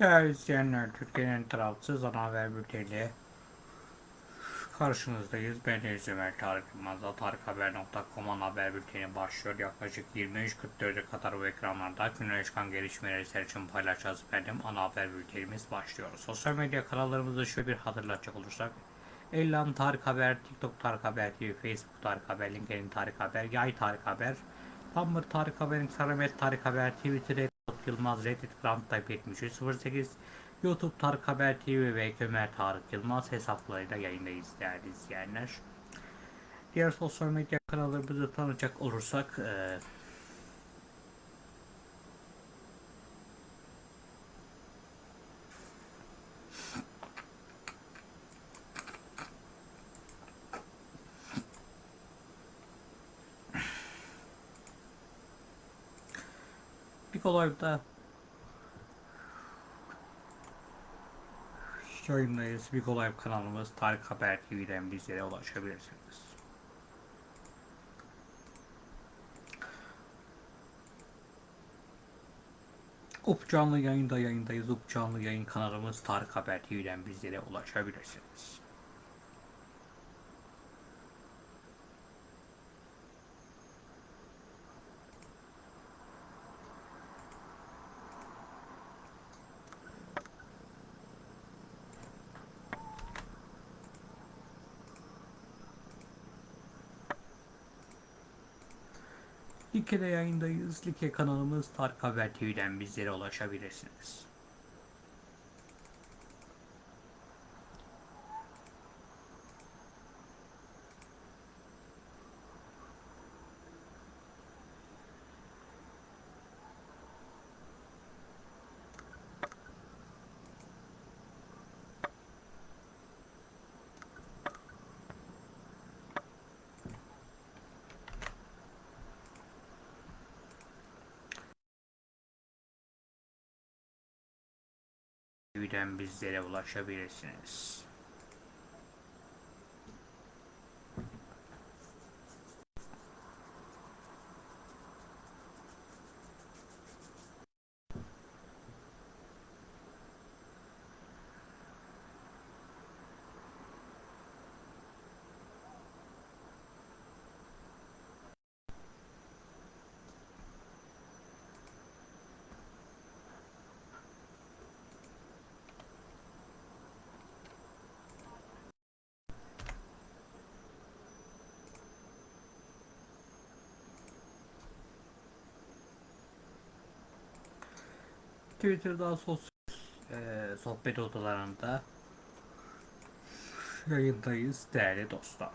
Değerli izleyenler, Türkiye'nin tarafsız ana haber bülteniyle karşınızdayız. Ben Deniz Ömer Tarık Yılmaz'da tarikhaber.com ana haber bülteni başlıyor. Yaklaşık 23.44'e kadar bu ekranlarda günün çıkan gelişmeleri sizler için paylaşacağız efendim. Ana haber bültenimiz başlıyor. Sosyal medya kanallarımızda şöyle bir hatırlatacak olursak. Ellan Tarık Haber, TikTok Tarık Haber TV, Facebook Tarık Haber, LinkedIn Tarık Haber, Yay Tarık Haber, Tumblr Tarık Haber, Instagram Tarık Haber, Twitter'da Yılmaz, Reddit Grand Type 7308, YouTube Tarık Haber TV ve Ömer Tarık Yılmaz hesaplarıyla yayındayız değerli izleyenler. Diğer sosyal medya kanallarımızı tanıyacak olursak eee bir kolayda yayındayız. Bir kolay kanalımız Tarık Haber TV'den bizlere ulaşabilirsiniz. Up canlı yayında yayındayız. Up canlı yayın kanalımız Tarık Haber TV'den bizlere ulaşabilirsiniz. Like'de yayındayız. Like kanalımız Tarık Haber TV'den bizlere ulaşabilirsiniz. TV'den bizlere ulaşabilirsiniz. Twitter'da sosyal eee, sohbet odalarında yayındayız değerli dostlar.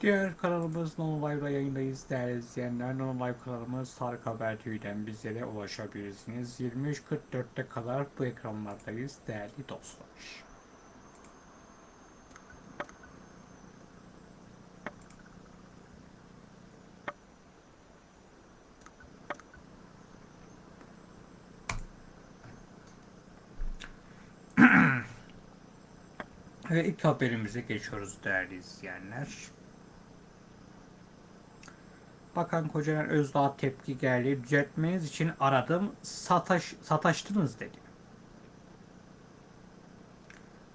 Diğer kanalımız Non Live'da yayındayız değerli izleyenler. Non Live kanalımız Tarık Haber TV'den bizlere ulaşabilirsiniz. 23.44'te kadar bu ekranlardayız değerli dostlar. Ve ilk haberimize geçiyoruz değerli izleyenler. Bakan Kocaman Özdağ tepki geldi. Düzeltmeniz için aradım. Sataş, sataştınız dedi.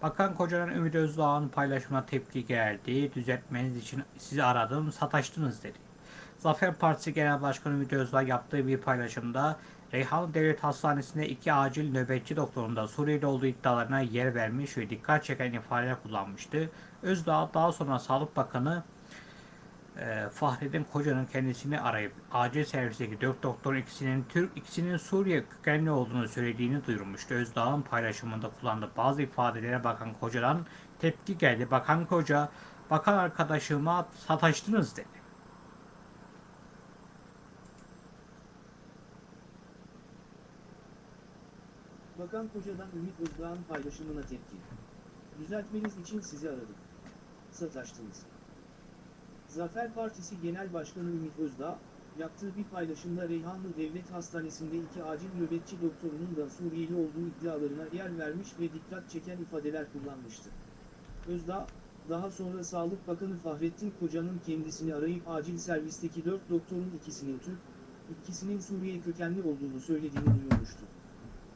Bakan Kocaman Ümit Özdağ'ın paylaşımına tepki geldi. Düzeltmeniz için sizi aradım. Sataştınız dedi. Zafer Partisi Genel Başkanı Ümit Özdağ yaptığı bir paylaşımda Reyhan Devlet Hastanesi'nde iki acil nöbetçi doktorun da Suriyeli olduğu iddialarına yer vermiş ve dikkat çeken ifadeler kullanmıştı. Özdağ daha sonra Sağlık Bakanı e, Fahrettin Koca'nın kendisini arayıp acil servisteki dört doktorun ikisinin Türk, ikisinin Suriye kökenli olduğunu söylediğini duyurmuştu. Özdağ'ın paylaşımında kullandığı bazı ifadelere Bakan Koca'dan tepki geldi. Bakan Koca, bakan arkadaşıma sataştınız dedi. Bakan Koca'dan Ümit Özdağ'ın paylaşımına tepki. Düzeltmeniz için sizi aradım. Sataştınız. Zafer Partisi Genel Başkanı Ümit Özdağ, yaptığı bir paylaşımda Reyhanlı Devlet Hastanesi'nde iki acil nöbetçi doktorunun da Suriyeli olduğu iddialarına yer vermiş ve dikkat çeken ifadeler kullanmıştı. Özdağ, daha sonra Sağlık Bakanı Fahrettin Koca'nın kendisini arayıp acil servisteki dört doktorun ikisinin Türk, ikisinin Suriye kökenli olduğunu söylediğini duyurmuştu.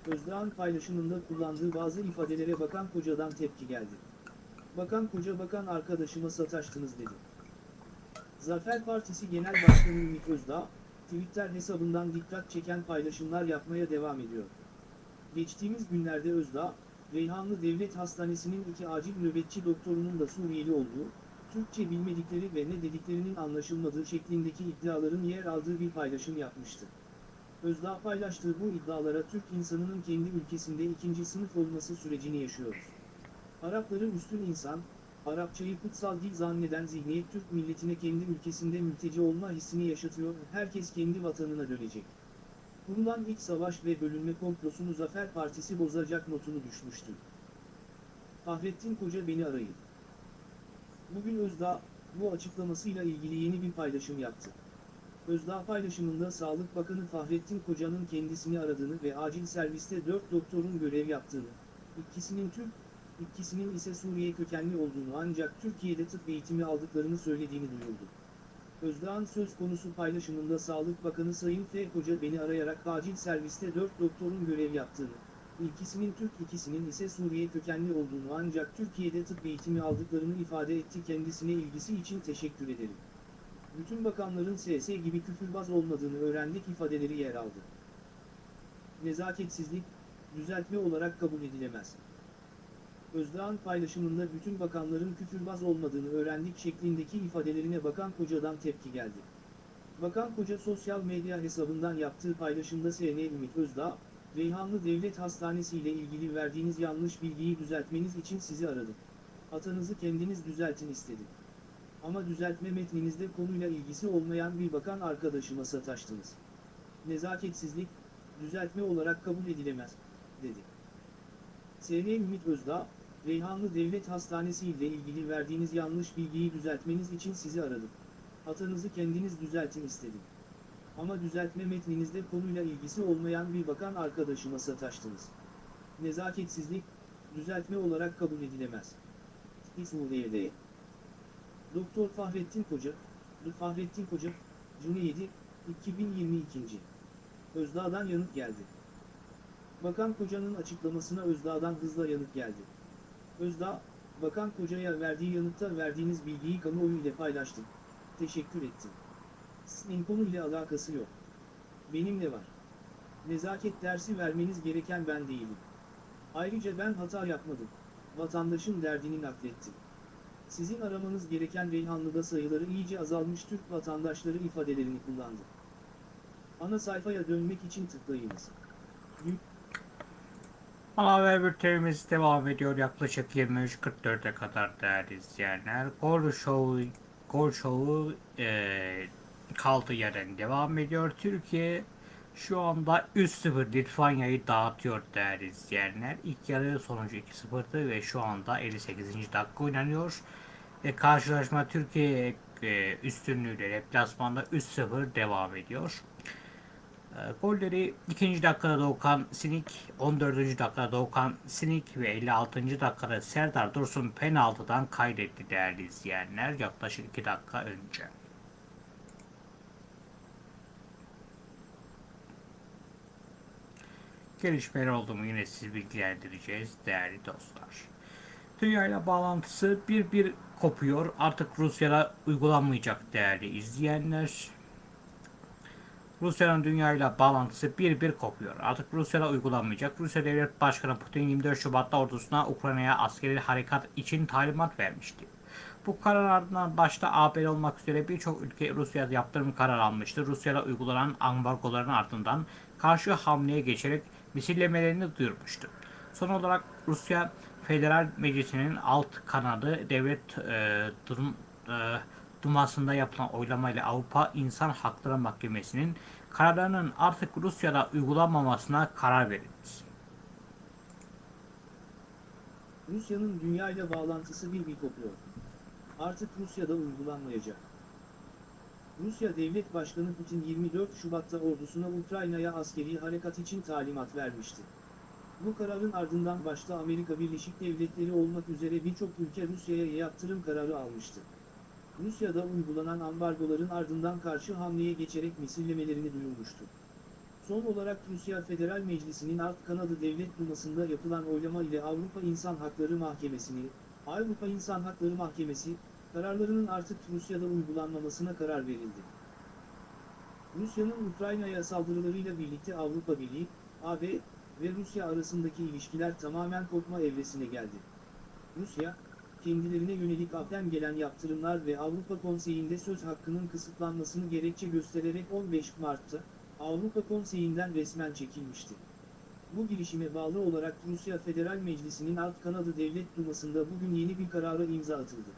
Özdağ'ın paylaşımında kullandığı bazı ifadelere Bakan Koca'dan tepki geldi. Bakan Koca bakan arkadaşıma sataştınız dedi. Zafer Partisi Genel Başkanı Ümit Özdağ, Twitter hesabından dikkat çeken paylaşımlar yapmaya devam ediyor. Geçtiğimiz günlerde Özdağ, Reyhanlı Devlet Hastanesi'nin iki acil nöbetçi doktorunun da Suriyeli olduğu, Türkçe bilmedikleri ve ne dediklerinin anlaşılmadığı şeklindeki iddiaların yer aldığı bir paylaşım yapmıştı. Özdağ paylaştığı bu iddialara Türk insanının kendi ülkesinde ikinci sınıf olması sürecini yaşıyoruz. Arapları üstün insan, Arapçayı kutsal dil zanneden zihniyet Türk milletine kendi ülkesinde mülteci olma hissini yaşatıyor, herkes kendi vatanına dönecek. Kurulan iç savaş ve bölünme komplosunu Zafer Partisi bozacak notunu düşmüştü. Fahrettin Koca beni arayın. Bugün Özdağ, bu açıklamasıyla ilgili yeni bir paylaşım yaptı. Özdağ paylaşımında Sağlık Bakanı Fahrettin Koca'nın kendisini aradığını ve acil serviste 4 doktorun görev yaptığını, ikisinin Türk, ikisinin ise Suriye kökenli olduğunu ancak Türkiye'de tıp eğitimi aldıklarını söylediğini duyurdu. Özdağ'ın söz konusu paylaşımında Sağlık Bakanı Sayın F. Koca beni arayarak acil serviste 4 doktorun görev yaptığını, ikisinin Türk ikisinin ise Suriye kökenli olduğunu ancak Türkiye'de tıp eğitimi aldıklarını ifade etti kendisine ilgisi için teşekkür ederim. Bütün bakanların SS gibi küfürbaz olmadığını öğrendik ifadeleri yer aldı. Nezaketsizlik, düzeltme olarak kabul edilemez. Özdağ'ın paylaşımında bütün bakanların küfürbaz olmadığını öğrendik şeklindeki ifadelerine Bakan Koca'dan tepki geldi. Bakan Koca sosyal medya hesabından yaptığı paylaşımda SN Ümit Özdağ, Reyhanlı Devlet Hastanesi ile ilgili verdiğiniz yanlış bilgiyi düzeltmeniz için sizi aradım. Atanızı kendiniz düzeltin istedim. Ama düzeltme metninizde konuyla ilgisi olmayan bir bakan arkadaşıma sataştınız. Nezaketsizlik, düzeltme olarak kabul edilemez, dedi. SN Ümit Özdağ, Reyhanlı Devlet Hastanesi ile ilgili verdiğiniz yanlış bilgiyi düzeltmeniz için sizi aradım. Hatanızı kendiniz düzeltin istedim. Ama düzeltme metninizde konuyla ilgisi olmayan bir bakan arkadaşıma sataştınız. Nezaketsizlik, düzeltme olarak kabul edilemez. İsmuliye'de. Doktor Fahrettin Koca. Fahrettin Koca, 7, 2022. Özdağ'dan yanıt geldi. Bakan Koca'nın açıklamasına Özdağ'dan hızla yanıt geldi. Özdağ, Bakan Koca'ya verdiği yanıtta verdiğiniz bilgiyi kamuoyu ile paylaştım. Teşekkür ettim. Sizin konuyla alakası yok. Benimle var. Nezaket dersi vermeniz gereken ben değilim. Ayrıca ben hata yapmadım. Vatandaşın derdini naklettim. Sizin aramanız gereken Reyhanlı'da sayıları iyice azalmış Türk vatandaşları ifadelerini kullandı. Ana sayfaya dönmek için tıklayınız. Yük haber bültenimiz devam ediyor yaklaşık 23.44'e kadar değerli izleyenler. Show gol şovu e, kaldığı yerden devam ediyor. Türkiye şu anda 3-0 Litvanya'yı dağıtıyor değerli izleyenler. İlk yarı sonucu 2-0'dı ve şu anda 58. dakika oynanıyor. E, karşılaşma Türkiye e, üstünlüğüyle deplasmanda 3-0 devam ediyor. E, golleri 2. dakikada Doğukan Sinik, 14. dakikada Doğukan Sinik ve 56. dakikada Serdar Dursun penaltıdan kaydetti değerli izleyenler yaklaşık 2 dakika önce. Gelişmeler oldu mu yine sizi bilgilendireceğiz değerli dostlar. Dünya ile bağlantısı bir bir kopuyor. Artık Rusya'da uygulanmayacak değerli izleyenler. Rusya'nın dünya ile bağlantısı bir bir kopuyor. Artık Rusya'da uygulanmayacak. Rusya Devlet Başkanı Putin 24 Şubat'ta ordusuna Ukrayna'ya askeri harekat için talimat vermişti. Bu karar ardından başta AB olmak üzere birçok ülke Rusya'da yaptırım kararı almıştı. Rusya'da uygulanan ambargoların ardından karşı hamleye geçerek misillemelerini duyurmuştu. Son olarak Rusya Federal Meclisi'nin alt kanadı devlet e, durum, e, Duması'nda yapılan oylamayla Avrupa İnsan Hakları Mahkemesi'nin kararlarının artık Rusya'da uygulanmamasına karar verildi. Rusya'nın dünya ile bağlantısı bir bir kopuyor. Artık Rusya'da uygulanmayacak. Rusya Devlet Başkanı Putin 24 Şubat'ta ordusuna Ukrayna'ya askeri harekat için talimat vermişti. Bu kararın ardından başta Amerika Birleşik Devletleri olmak üzere birçok ülke Rusya'ya yaptırım kararı almıştı. Rusya'da uygulanan ambargoların ardından karşı hamleye geçerek misillemelerini duyurmuştu. Son olarak Rusya Federal Meclisi'nin alt kanadı Devlet Duması'nda yapılan oylama ile Avrupa İnsan Hakları Mahkemesi'ni, Avrupa İnsan Hakları Mahkemesi, kararlarının artık Rusya'da uygulanmamasına karar verildi. Rusya'nın Ukrayna'ya saldırılarıyla birlikte Avrupa Birliği, AB ve Rusya arasındaki ilişkiler tamamen kopma evresine geldi. Rusya, kendilerine yönelik AB'den gelen yaptırımlar ve Avrupa Konseyi'nde söz hakkının kısıtlanmasını gerekçe göstererek 15 Mart'ta, Avrupa Konseyi'nden resmen çekilmişti. Bu girişime bağlı olarak Rusya Federal Meclisi'nin alt kanadı Devlet Duması'nda bugün yeni bir karara imza atıldı.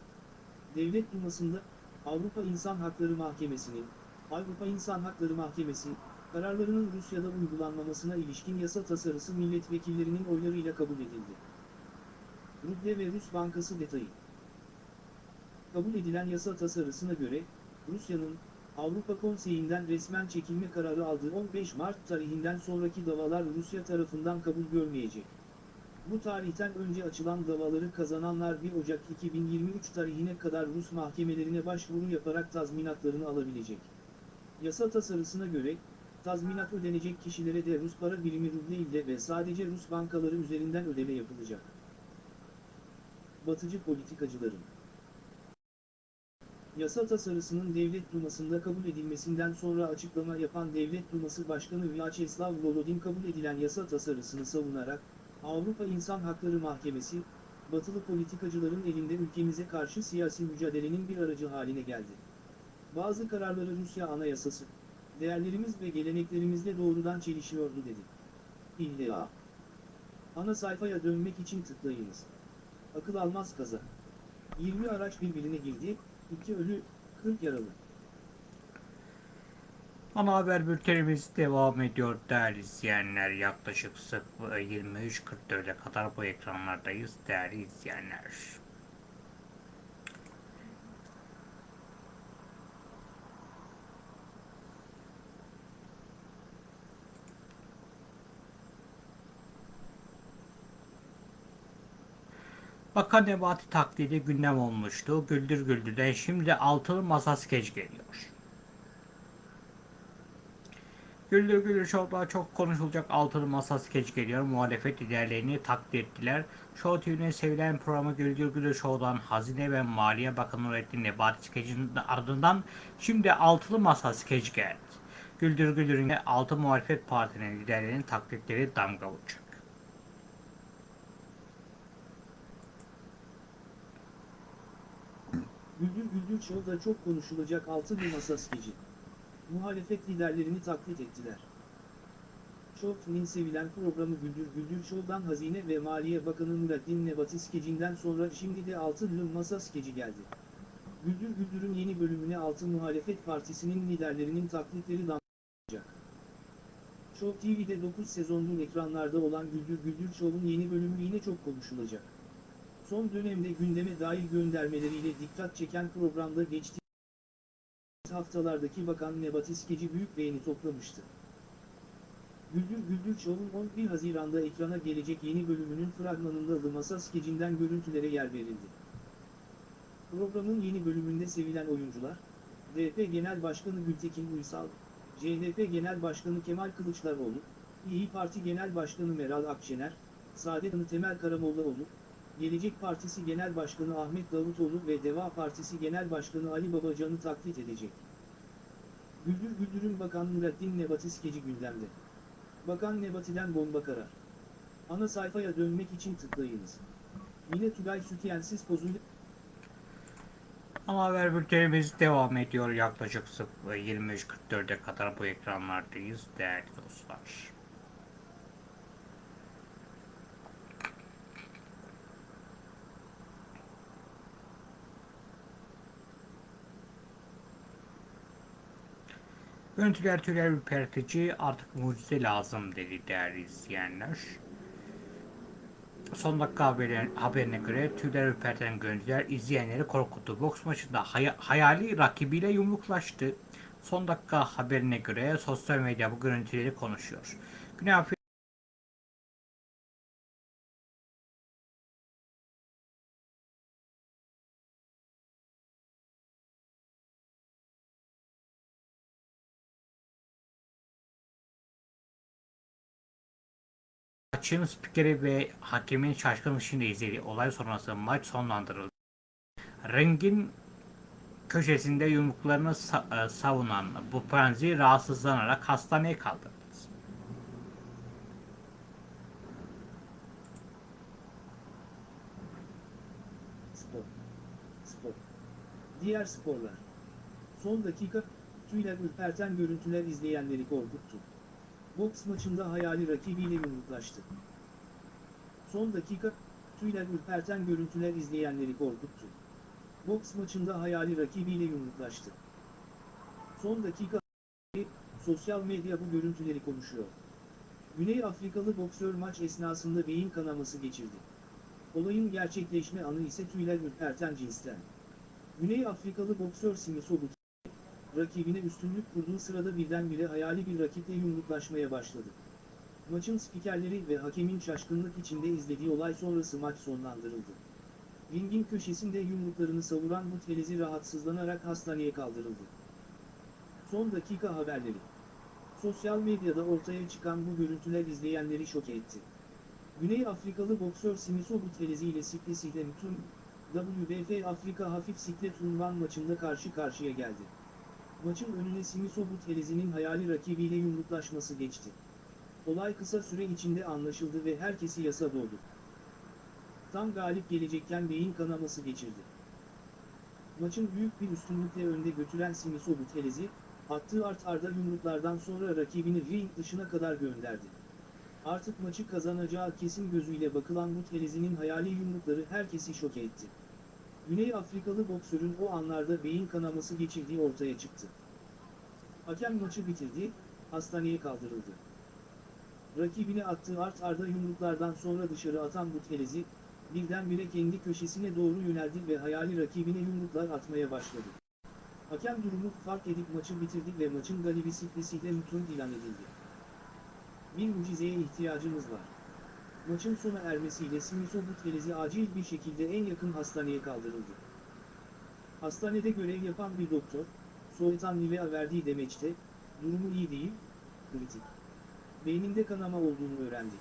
Devlet Duması'nda, Avrupa İnsan Hakları Mahkemesi'nin, Avrupa İnsan Hakları Mahkemesi, kararlarının Rusya'da uygulanmamasına ilişkin yasa tasarısı milletvekillerinin oylarıyla kabul edildi. Ruble ve Rus Bankası detayı Kabul edilen yasa tasarısına göre, Rusya'nın, Avrupa Konseyi'nden resmen çekilme kararı aldığı 15 Mart tarihinden sonraki davalar Rusya tarafından kabul görmeyecek. Bu tarihten önce açılan davaları kazananlar 1 Ocak 2023 tarihine kadar Rus mahkemelerine başvuru yaparak tazminatlarını alabilecek. Yasa tasarısına göre, tazminat ödenecek kişilere de Rus para birimi ruble ile ve sadece Rus bankaları üzerinden ödeme yapılacak. Batıcı politikacıların Yasa tasarısının Devlet Duması'nda kabul edilmesinden sonra açıklama yapan Devlet Duması Başkanı Vyacheslav Volodin kabul edilen yasa tasarısını savunarak, Avrupa İnsan Hakları Mahkemesi, batılı politikacıların elinde ülkemize karşı siyasi mücadelenin bir aracı haline geldi. Bazı kararları Rusya Anayasası, değerlerimiz ve geleneklerimizle doğrudan çelişiyordu dedi. İlla. Ana sayfaya dönmek için tıklayınız. Akıl almaz kaza. 20 araç birbirine girdi, 2 ölü, 40 yaralı. Ana haber bültenimiz devam ediyor değerli izleyenler. Yaklaşık 23.44'e kadar bu ekranlardayız değerli izleyenler. Bakan Nebati taklidi gündem olmuştu. Güldür Güldür'den şimdi altılı masa skeç geliyor. Güldür Güldür Show'da çok konuşulacak altılı masa skeç geliyor. Muhalefet liderlerini takdir ettiler. Show TV'nin sevilen programı Güldür Güldür Show'dan Hazine ve Maliye Bakanı Nurettin Nebati skecinin ardından şimdi altılı masa skeç geldi. Güldür Güldür'ün altı muhalefet partinin liderlerinin taklitleri damga vuracak. Güldür Güldür Show'da çok konuşulacak altı bir masa skeci. Muhalefet liderlerini taklit ettiler. Show'nin sevilen programı Güldür Güldür Show'dan Hazine ve Maliye Bakanı Nurettin Nebati skecinden sonra şimdi de altı bir masa skeci geldi. Güldür Güldür'ün yeni bölümüne altı muhalefet partisinin liderlerinin taklitleri damlayacak. Show TV'de 9 sezondur ekranlarda olan Güldür Güldür Show'un yeni bölümü yine çok konuşulacak. Son dönemde gündeme dair göndermeleriyle dikkat çeken programda geçtiğimiz haftalardaki Bakan Nebati skeci büyük beğeni toplamıştı. Güldür Güldür Show'un 11 Haziran'da ekrana gelecek yeni bölümünün fragmanında Alı Masa skecinden görüntülere yer verildi. Programın yeni bölümünde sevilen oyuncular, DP Genel Başkanı Gültekin Uysal, CHP Genel Başkanı Kemal Kılıçdaroğlu, İyi Parti Genel Başkanı Meral Akşener, Saadet Temel Karamollaoğlu, Gelecek Partisi Genel Başkanı Ahmet Davutoğlu ve Deva Partisi Genel Başkanı Ali Babacan'ı taklit edecek. Güldür Güldür'ün Bakan Nurettin Nebati skeci gündemde. Bakan Nebati'den bomba karar. Ana sayfaya dönmek için tıklayınız. Yine Tugay Sütyensiz pozuyla Ana haber bültenimiz devam ediyor. Yaklaşık 23.44'e kadar bu ekranlardayız değerli dostlar. Görüntüler tüyler ürpertici artık mucize lazım dedi değerli izleyenler. Son dakika haberine, haberine göre tüyler ürperten görüntüler izleyenleri korkuttu. Boks maçında hay- hayali rakibiyle yumruklaştı. Son dakika haberine göre sosyal medya bu görüntüleri konuşuyor. Güney Maçın spikeri ve hakemin şaşkın ışığında izlediği olay sonrası maç sonlandırıldı. Ringin köşesinde yumruklarını e, savunan bu Bupanzi rahatsızlanarak hastaneye. Spor. Diğer sporlar. Son dakika, tüyler ürperten görüntüler izleyenleri korkuttu. Boks maçında hayali rakibiyle yumruklaştı. Son dakika, tüyler ürperten görüntüler izleyenleri korkuttu. Boks maçında hayali rakibiyle yumruklaştı. Son dakika, sosyal medya bu görüntüleri konuşuyor. Güney Afrikalı boksör maç esnasında beyin kanaması geçirdi. Olayın gerçekleşme anı ise tüyler ürperten cinsten. Güney Afrikalı boksör Simi Sobut, rakibine üstünlük kurduğu sırada birdenbire hayali bir rakiple yumruklaşmaya başladı. Maçın spikerleri ve hakemin şaşkınlık içinde izlediği olay sonrası maç sonlandırıldı. Ringin köşesinde yumruklarını savuran Mutfelezi rahatsızlanarak hastaneye kaldırıldı. Son dakika haberleri. Sosyal medyada ortaya çıkan bu görüntüler izleyenleri şok etti. Güney Afrikalı boksör Simiso Buthelezi ile Siklesi'de tüm WBF Afrika Hafif Siklet unvan maçında karşı karşıya geldi. Maçın önüne Simiso Buthelezi'nin hayali rakibiyle yumruklaşması geçti. Olay kısa süre içinde anlaşıldı ve herkesi yasa boğdu. Tam galip gelecekken beyin kanaması geçirdi. Maçın büyük bir üstünlükle önde götüren Simiso Buthelezi, attığı art arda yumruklardan sonra rakibini ring dışına kadar gönderdi. Artık maçı kazanacağı kesin gözüyle bakılan Buthelezi'nin hayali yumrukları herkesi şok etti. Güney Afrikalı boksörün o anlarda beyin kanaması geçirdiği ortaya çıktı. Hakem maçı bitirdi, hastaneye kaldırıldı. Rakibine attığı art arda yumruklardan sonra dışarı atan Buthelezi, birdenbire kendi köşesine doğru yöneldi ve hayali rakibine yumruklar atmaya başladı. Hakem durumu fark edip maçı bitirdi ve maçın galibi Siklesi'yle Mutun ilan edildi. Bir mucizeye ihtiyacımız var. Maçın sona ermesiyle Simiso Buthelezi acil bir şekilde en yakın hastaneye kaldırıldı. Hastanede görev yapan bir doktor, Soğutan Nivea verdiği demeçte, durumu iyi değil, kritik. Beyninde kanama olduğunu öğrendik.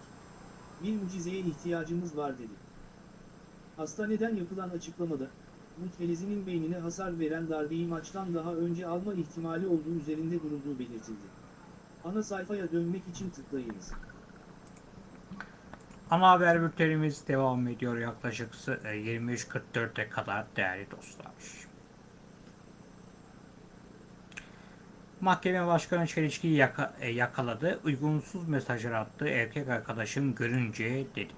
Bir mucizeye ihtiyacımız var dedi. Hastaneden yapılan açıklamada, Muthelezi'nin beynine hasar veren darbeyi maçtan daha önce alma ihtimali olduğu üzerinde durulduğu belirtildi. Ana sayfaya dönmek için tıklayınız. Ana haber bültenimiz devam ediyor yaklaşık e, 23.44'e kadar değerli dostlar. Mahkeme Başkanı Çelişki'yi yaka- e, yakaladı. Uygunsuz mesajlar attı. Erkek arkadaşım görünce dedi.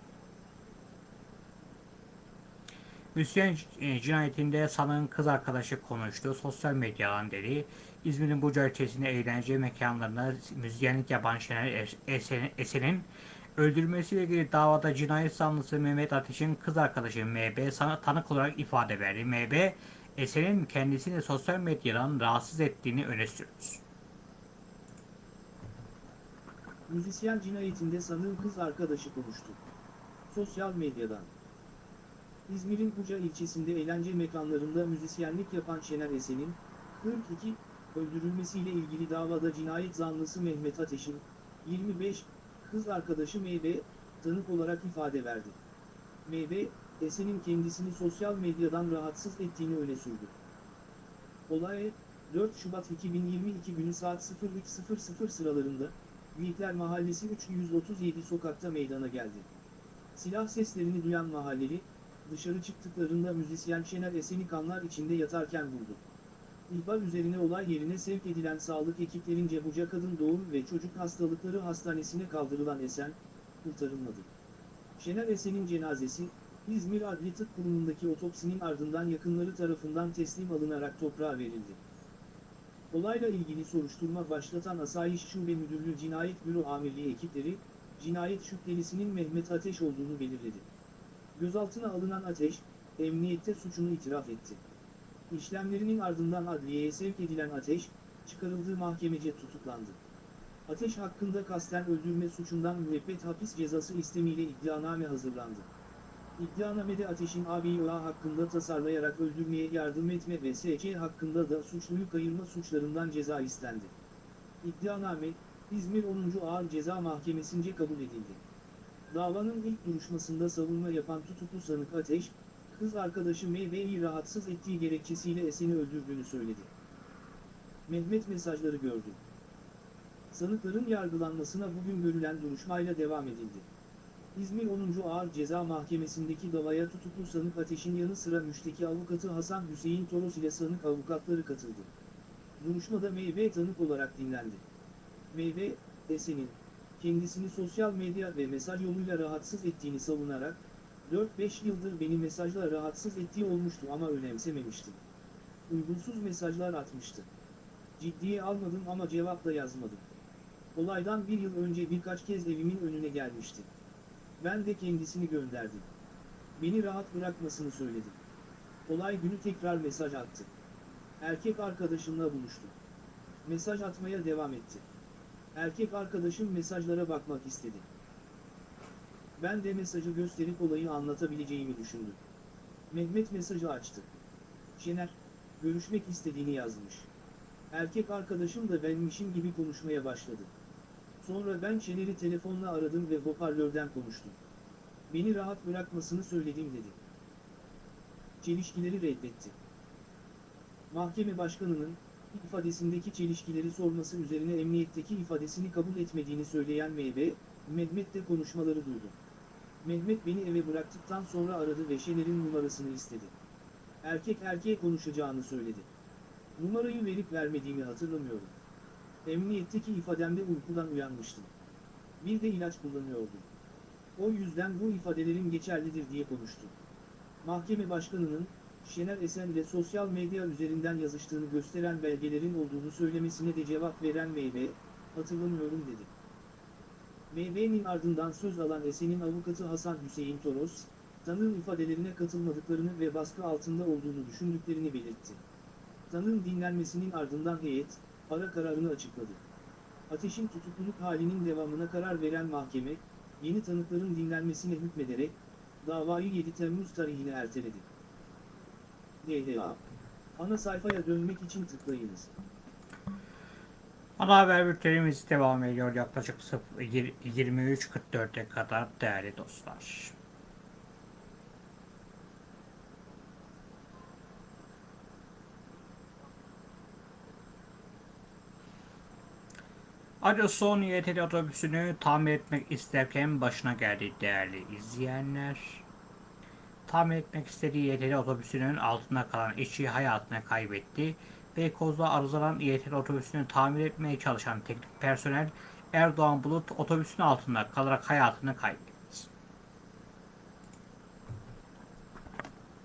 Müzisyen e, cinayetinde sanığın kız arkadaşı konuştu. Sosyal medyadan dedi. İzmir'in Buca ilçesinde eğlence mekanlarında müzisyenlik yapan Şener Es- Esen- Esen'in öldürülmesiyle ilgili davada cinayet zanlısı Mehmet Ateş'in kız arkadaşı MB sana tanık olarak ifade verdi. MB, Esen'in kendisini sosyal medyadan rahatsız ettiğini öne sürdü. Müzisyen cinayetinde sanığın kız arkadaşı konuştu. Sosyal medyadan. İzmir'in Buca ilçesinde eğlence mekanlarında müzisyenlik yapan Şener Esen'in, 42, öldürülmesiyle ilgili davada cinayet zanlısı Mehmet Ateş'in, 25, kız arkadaşı MB, tanık olarak ifade verdi. MB, Esen'in kendisini sosyal medyadan rahatsız ettiğini öne sürdü. Olay, 4 Şubat 2022 günü saat 03.00 sıralarında, Büyükler Mahallesi 337 sokakta meydana geldi. Silah seslerini duyan mahalleli, dışarı çıktıklarında müzisyen Şener Esen'i kanlar içinde yatarken buldu. İhbar üzerine olay yerine sevk edilen sağlık ekiplerince Buca Kadın Doğum ve Çocuk Hastalıkları Hastanesi'ne kaldırılan Esen, kurtarılmadı. Şener Esen'in cenazesi, İzmir Adli Tıp Kurumu'ndaki otopsinin ardından yakınları tarafından teslim alınarak toprağa verildi. Olayla ilgili soruşturma başlatan Asayiş Şube Müdürlüğü Cinayet Büro Amirliği ekipleri, cinayet şüphelisinin Mehmet Ateş olduğunu belirledi. Gözaltına alınan Ateş, emniyette suçunu itiraf etti. İşlemlerinin ardından adliyeye sevk edilen Ateş, çıkarıldığı mahkemece tutuklandı. Ateş hakkında kasten öldürme suçundan müebbet hapis cezası istemiyle iddianame hazırlandı. İddianamede Ateş'in ABİA hakkında tasarlayarak öldürmeye yardım etme ve SC hakkında da suçluyu kayırma suçlarından ceza istendi. İddianame, İzmir 10. Ağır Ceza Mahkemesi'nce kabul edildi. Davanın ilk duruşmasında savunma yapan tutuklu sanık Ateş, kız arkadaşı MV'yi rahatsız ettiği gerekçesiyle Esen'i öldürdüğünü söyledi. Mehmet mesajları gördü. Sanıkların yargılanmasına bugün görülen duruşmayla devam edildi. İzmir 10. Ağır Ceza Mahkemesi'ndeki davaya tutuklu sanık Ateş'in yanı sıra müşteki avukatı Hasan Hüseyin Toros ile sanık avukatları katıldı. Duruşmada MV tanık olarak dinlendi. MV, Esen'in, kendisini sosyal medya ve mesaj yoluyla rahatsız ettiğini savunarak, 4-5 yıldır beni mesajla rahatsız ettiği olmuştu ama önemsememiştim. Uygunsuz mesajlar atmıştı. Ciddiye almadım ama cevap da yazmadım. Olaydan bir yıl önce birkaç kez evimin önüne gelmişti. Ben de kendisini gönderdim. Beni rahat bırakmasını söyledim. Olay günü tekrar mesaj attı. Erkek arkadaşımla buluştu. Mesaj atmaya devam etti. Erkek arkadaşım mesajlara bakmak istedi. Ben de mesajı gösterip olayı anlatabileceğimi düşündüm. Mehmet mesajı açtı. Şener, görüşmek istediğini yazmış. Erkek arkadaşım da benmişim gibi konuşmaya başladı. Sonra ben Şener'i telefonla aradım ve hoparlörden konuştum. Beni rahat bırakmasını söyledim dedi. Çelişkileri reddetti. Mahkeme başkanının, ifadesindeki çelişkileri sorması üzerine emniyetteki ifadesini kabul etmediğini söyleyen MB, Mehmet de konuşmaları duydu. Mehmet beni eve bıraktıktan sonra aradı ve Şener'in numarasını istedi. Erkek erkeğe konuşacağını söyledi. Numarayı verip vermediğimi hatırlamıyorum. Emniyetteki ifademde uykudan uyanmıştım. Bir de ilaç kullanıyordum. O yüzden bu ifadelerim geçerlidir diye konuştu. Mahkeme başkanının, Şener Esen'le sosyal medya üzerinden yazıştığını gösteren belgelerin olduğunu söylemesine de cevap veren MB, hatırlamıyorum dedi. MB'nin ardından söz alan Esen'in avukatı Hasan Hüseyin Toros, tanığın ifadelerine katılmadıklarını ve baskı altında olduğunu düşündüklerini belirtti. Tanığın dinlenmesinin ardından heyet, ara kararını açıkladı. Ateşin tutukluluk halinin devamına karar veren mahkeme, yeni tanıkların dinlenmesine hükmederek, davayı 7 Temmuz tarihine erteledi. DHA Ana sayfaya dönmek için tıklayınız. Ana haber bültenimiz devam ediyor yaklaşık 23.44'e kadar değerli dostlar. Acı son YTL otobüsünü tamir etmek isterken başına geldi değerli izleyenler. Tamir etmek istediği YTL otobüsünün altında kalan işçi hayatını kaybetti. Beykoz'da arızalanan YTL otobüsünü tamir etmeye çalışan teknik personel Erdoğan Bulut otobüsün altında kalarak hayatını kaybetti.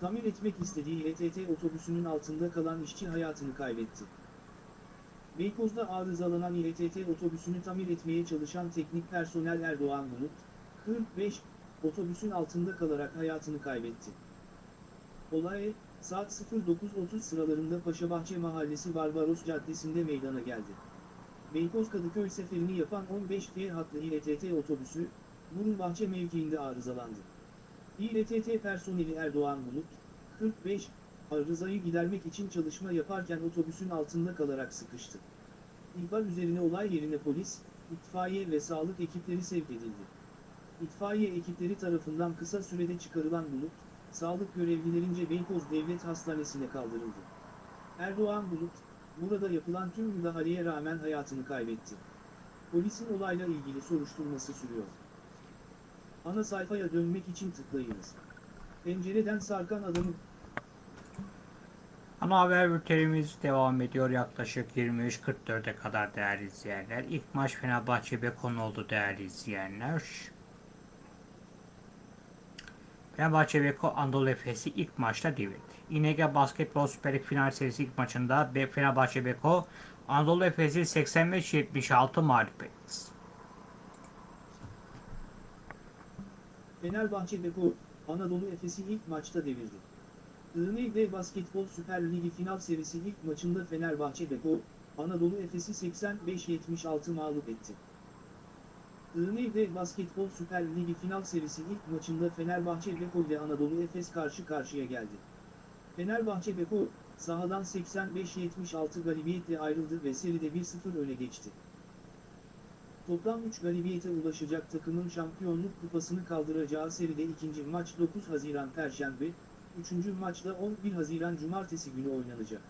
tamir etmek istediği İETT otobüsünün altında kalan işçi hayatını kaybetti. Beykoz'da arızalanan İETT otobüsünü tamir etmeye çalışan teknik personel Erdoğan Bulut, 45, otobüsün altında kalarak hayatını kaybetti. Olay, saat 09.30 sıralarında Paşabahçe Mahallesi Barbaros Caddesi'nde meydana geldi. Beykoz Kadıköy seferini yapan 15G hatlı İETT otobüsü, Burunbahçe mevkiinde arızalandı. İETT personeli Erdoğan Bulut, 45, arızayı gidermek için çalışma yaparken otobüsün altında kalarak sıkıştı. İhbar üzerine olay yerine polis, itfaiye ve sağlık ekipleri sevk edildi. İtfaiye ekipleri tarafından kısa sürede çıkarılan Bulut, sağlık görevlilerince Beykoz Devlet Hastanesi'ne kaldırıldı. Erdoğan Bulut, burada yapılan tüm müdahaleye rağmen hayatını kaybetti. Polisin olayla ilgili soruşturması sürüyor. Ana sayfaya dönmek için tıklayınız. Pencereden sarkan adamı Ana haber bültenimiz devam ediyor yaklaşık 23.44'e kadar değerli izleyenler. İlk maç Fenerbahçe Beko'nun oldu değerli izleyenler. Fenerbahçe Beko Anadolu Efes'i ilk maçta devirdi. İNG Basketbol Süper Lig final serisi ilk maçında Fenerbahçe Beko Anadolu Efes'i 85-76 mağlup etti. Fenerbahçe Beko, Anadolu Efes'i ilk maçta devirdi. ING Basketbol Süper Ligi final serisi ilk maçında Fenerbahçe Beko, Anadolu Efes'i 85-76 mağlup etti. ING Basketbol Süper Ligi final serisi ilk maçında Fenerbahçe Beko ile Anadolu Efes karşı karşıya geldi. Fenerbahçe Beko, sahadan 85-76 galibiyetle ayrıldı ve seride 1-0 öne geçti. Toplam 3 galibiyete ulaşacak takımın şampiyonluk kupasını kaldıracağı seride ikinci maç 9 Haziran Perşembe, üçüncü maçta 11 Haziran Cumartesi günü oynanacak.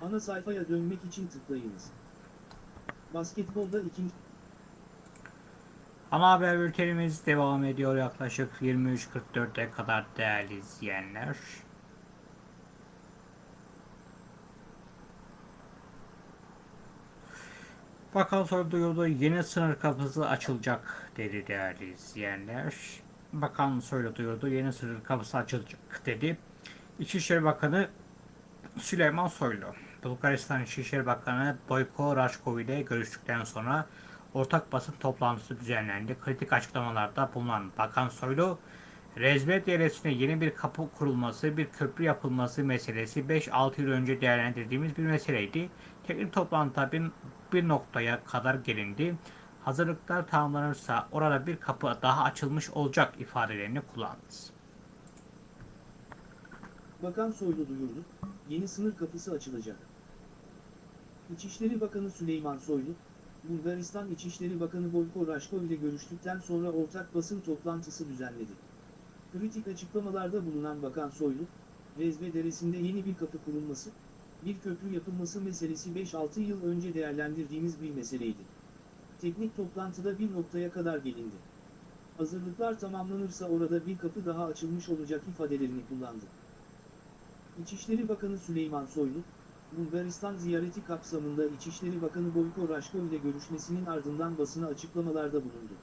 Ana sayfaya dönmek için tıklayınız. Basketbolda ikinci Ana haber bültenimiz devam ediyor yaklaşık 23.44'e kadar değerli izleyenler. Bakan soru duyurdu yeni sınır kapısı açılacak dedi değerli izleyenler. Bakan soru duyurdu yeni sınır kapısı açılacak dedi. İçişleri Bakanı Süleyman Soylu, Bulgaristan İçişleri Bakanı Boyko Rashkov ile görüştükten sonra ortak basın toplantısı düzenlendi. Kritik açıklamalarda bulunan Bakan Soylu, Rezmet Deresi'ne yeni bir kapı kurulması, bir köprü yapılması meselesi 5-6 yıl önce değerlendirdiğimiz bir meseleydi. Teknik toplantıda bir, bir noktaya kadar gelindi. Hazırlıklar tamamlanırsa orada bir kapı daha açılmış olacak ifadelerini kullandı. Bakan Soylu duyurdu, yeni sınır kapısı açılacak. İçişleri Bakanı Süleyman Soylu, Bulgaristan İçişleri Bakanı Boyko Rashkov ile görüştükten sonra ortak basın toplantısı düzenledi. Kritik açıklamalarda bulunan Bakan Soylu, Rezbe Deresi'nde yeni bir kapı kurulması, bir köprü yapılması meselesi 5-6 yıl önce değerlendirdiğimiz bir meseleydi. Teknik toplantıda bir noktaya kadar gelindi. Hazırlıklar tamamlanırsa orada bir kapı daha açılmış olacak ifadelerini kullandı. İçişleri Bakanı Süleyman Soylu, Bulgaristan ziyareti kapsamında İçişleri Bakanı Boyko Rashkov ile görüşmesinin ardından basına açıklamalarda bulundu.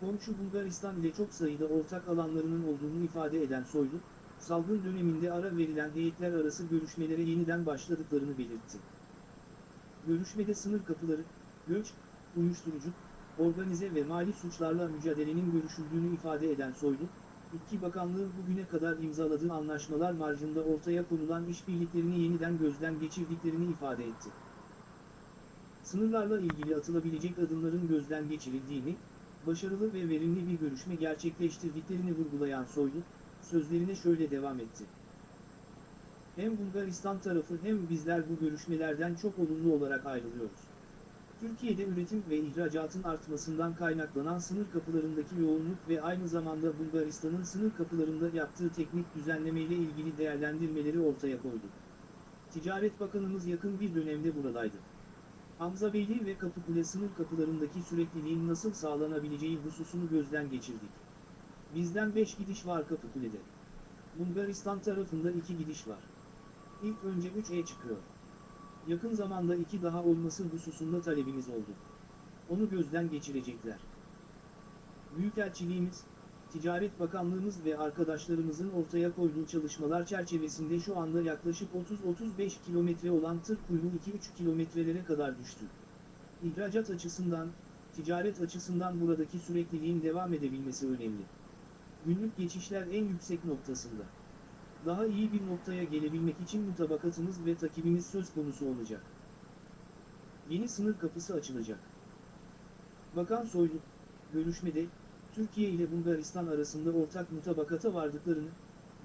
Komşu Bulgaristan ile çok sayıda ortak alanlarının olduğunu ifade eden Soylu, salgın döneminde ara verilen heyetler arası görüşmelere yeniden başladıklarını belirtti. Görüşmede sınır kapıları, göç, uyuşturucu, organize ve mali suçlarla mücadelenin görüşüldüğünü ifade eden Soylu, İki bakanlığın bugüne kadar imzaladığı anlaşmalar marjında ortaya konulan işbirliklerini yeniden gözden geçirdiklerini ifade etti. Sınırlarla ilgili atılabilecek adımların gözden geçirildiğini, başarılı ve verimli bir görüşme gerçekleştirdiklerini vurgulayan Soylu, sözlerine şöyle devam etti. Hem Bulgaristan tarafı hem bizler bu görüşmelerden çok olumlu olarak ayrılıyoruz. Türkiye'de üretim ve ihracatın artmasından kaynaklanan sınır kapılarındaki yoğunluk ve aynı zamanda Bulgaristan'ın sınır kapılarında yaptığı teknik düzenlemeyle ilgili değerlendirmeleri ortaya koydu. Ticaret Bakanımız yakın bir dönemde buradaydı. Hamza Beyli ve Kapıkule sınır kapılarındaki sürekliliğin nasıl sağlanabileceği hususunu gözden geçirdik. Bizden 5 gidiş var Kapıkule'de. Bulgaristan tarafında 2 gidiş var. İlk önce 3'e çıkıyor. Yakın zamanda iki daha olması hususunda talebimiz oldu. Onu gözden geçirecekler. Büyükelçiliğimiz, Ticaret Bakanlığımız ve arkadaşlarımızın ortaya koyduğu çalışmalar çerçevesinde şu anda yaklaşık 30-35 kilometre olan tır kuyruğu 2-3 kilometrelere kadar düştü. İhracat açısından, ticaret açısından buradaki sürekliliğin devam edebilmesi önemli. Günlük geçişler en yüksek noktasında. Daha iyi bir noktaya gelebilmek için mutabakatımız ve takibimiz söz konusu olacak. Yeni sınır kapısı açılacak. Bakan Soylu, görüşmede, Türkiye ile Bulgaristan arasında ortak mutabakata vardıklarını,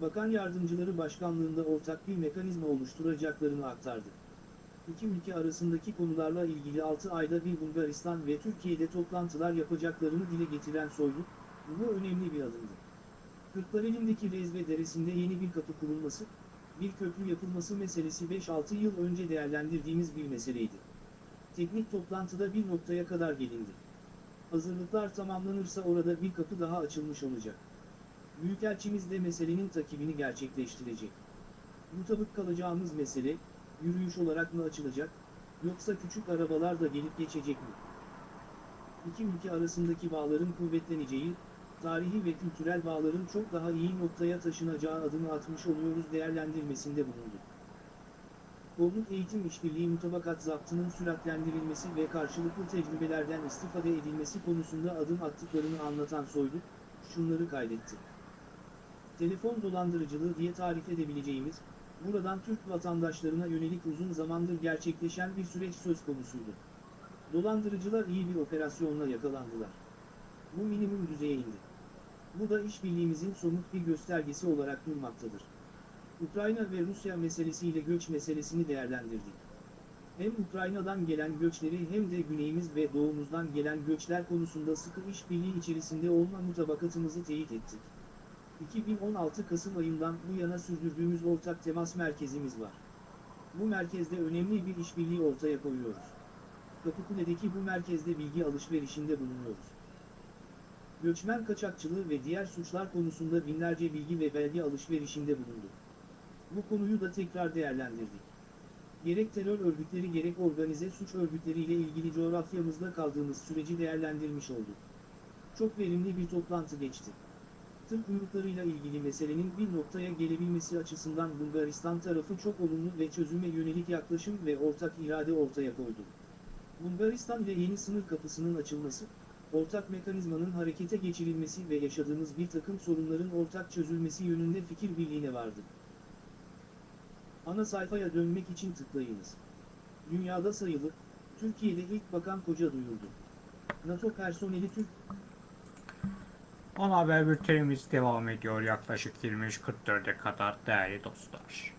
Bakan Yardımcıları Başkanlığında ortak bir mekanizma oluşturacaklarını aktardı. İki ülke arasındaki konularla ilgili 6 ayda bir Bulgaristan ve Türkiye'de toplantılar yapacaklarını dile getiren Soylu, bu önemli bir adımdı. Kırklareli'ndeki Rezve Deresi'nde yeni bir kapı kurulması, bir köprü yapılması meselesi 5-6 yıl önce değerlendirdiğimiz bir meseleydi. Teknik toplantıda bir noktaya kadar gelindi. Hazırlıklar tamamlanırsa orada bir kapı daha açılmış olacak. Büyükelçimiz de meselenin takibini gerçekleştirecek. Mutabık kalacağımız mesele, yürüyüş olarak mı açılacak, yoksa küçük arabalar da gelip geçecek mi? İki ülke arasındaki bağların kuvvetleneceği, tarihi ve kültürel bağların çok daha iyi noktaya taşınacağı adımı atmış oluyoruz değerlendirmesinde bulundu. Kolluk eğitim işbirliği mutabakat zaptının süratlendirilmesi ve karşılıklı tecrübelerden istifade edilmesi konusunda adım attıklarını anlatan Soylu, şunları kaydetti. Telefon dolandırıcılığı diye tarif edebileceğimiz, buradan Türk vatandaşlarına yönelik uzun zamandır gerçekleşen bir süreç söz konusuydu. Dolandırıcılar iyi bir operasyonla yakalandılar. Bu minimum düzeye indi. Bu da işbirliğimizin somut bir göstergesi olarak durmaktadır. Ukrayna ve Rusya meselesiyle göç meselesini değerlendirdik. Hem Ukrayna'dan gelen göçleri hem de güneyimiz ve doğumuzdan gelen göçler konusunda sıkı işbirliği içerisinde olma mutabakatımızı teyit ettik. 2016 Kasım ayından bu yana sürdürdüğümüz ortak temas merkezimiz var. Bu merkezde önemli bir işbirliği ortaya koyuyoruz. Kapıkule'deki bu merkezde bilgi alışverişinde bulunuyoruz. Göçmen kaçakçılığı ve diğer suçlar konusunda binlerce bilgi ve belge alışverişinde bulunduk. Bu konuyu da tekrar değerlendirdik. Gerek terör örgütleri gerek organize suç örgütleriyle ilgili coğrafyamızda kaldığımız süreci değerlendirmiş olduk. Çok verimli bir toplantı geçti. Tır kuyruklarıyla ilgili meselenin bir noktaya gelebilmesi açısından Bulgaristan tarafı çok olumlu ve çözüme yönelik yaklaşım ve ortak irade ortaya koydu. Bulgaristan ile yeni sınır kapısının açılması, ortak mekanizmanın harekete geçirilmesi ve yaşadığımız bir takım sorunların ortak çözülmesi yönünde fikir birliğine vardı. Ana sayfaya dönmek için tıklayınız. Dünyada sayılı, Türkiye'de ilk bakan koca duyurdu. NATO personeli Türk Ana haber bültenimiz devam ediyor yaklaşık 23.44'e kadar değerli dostlar.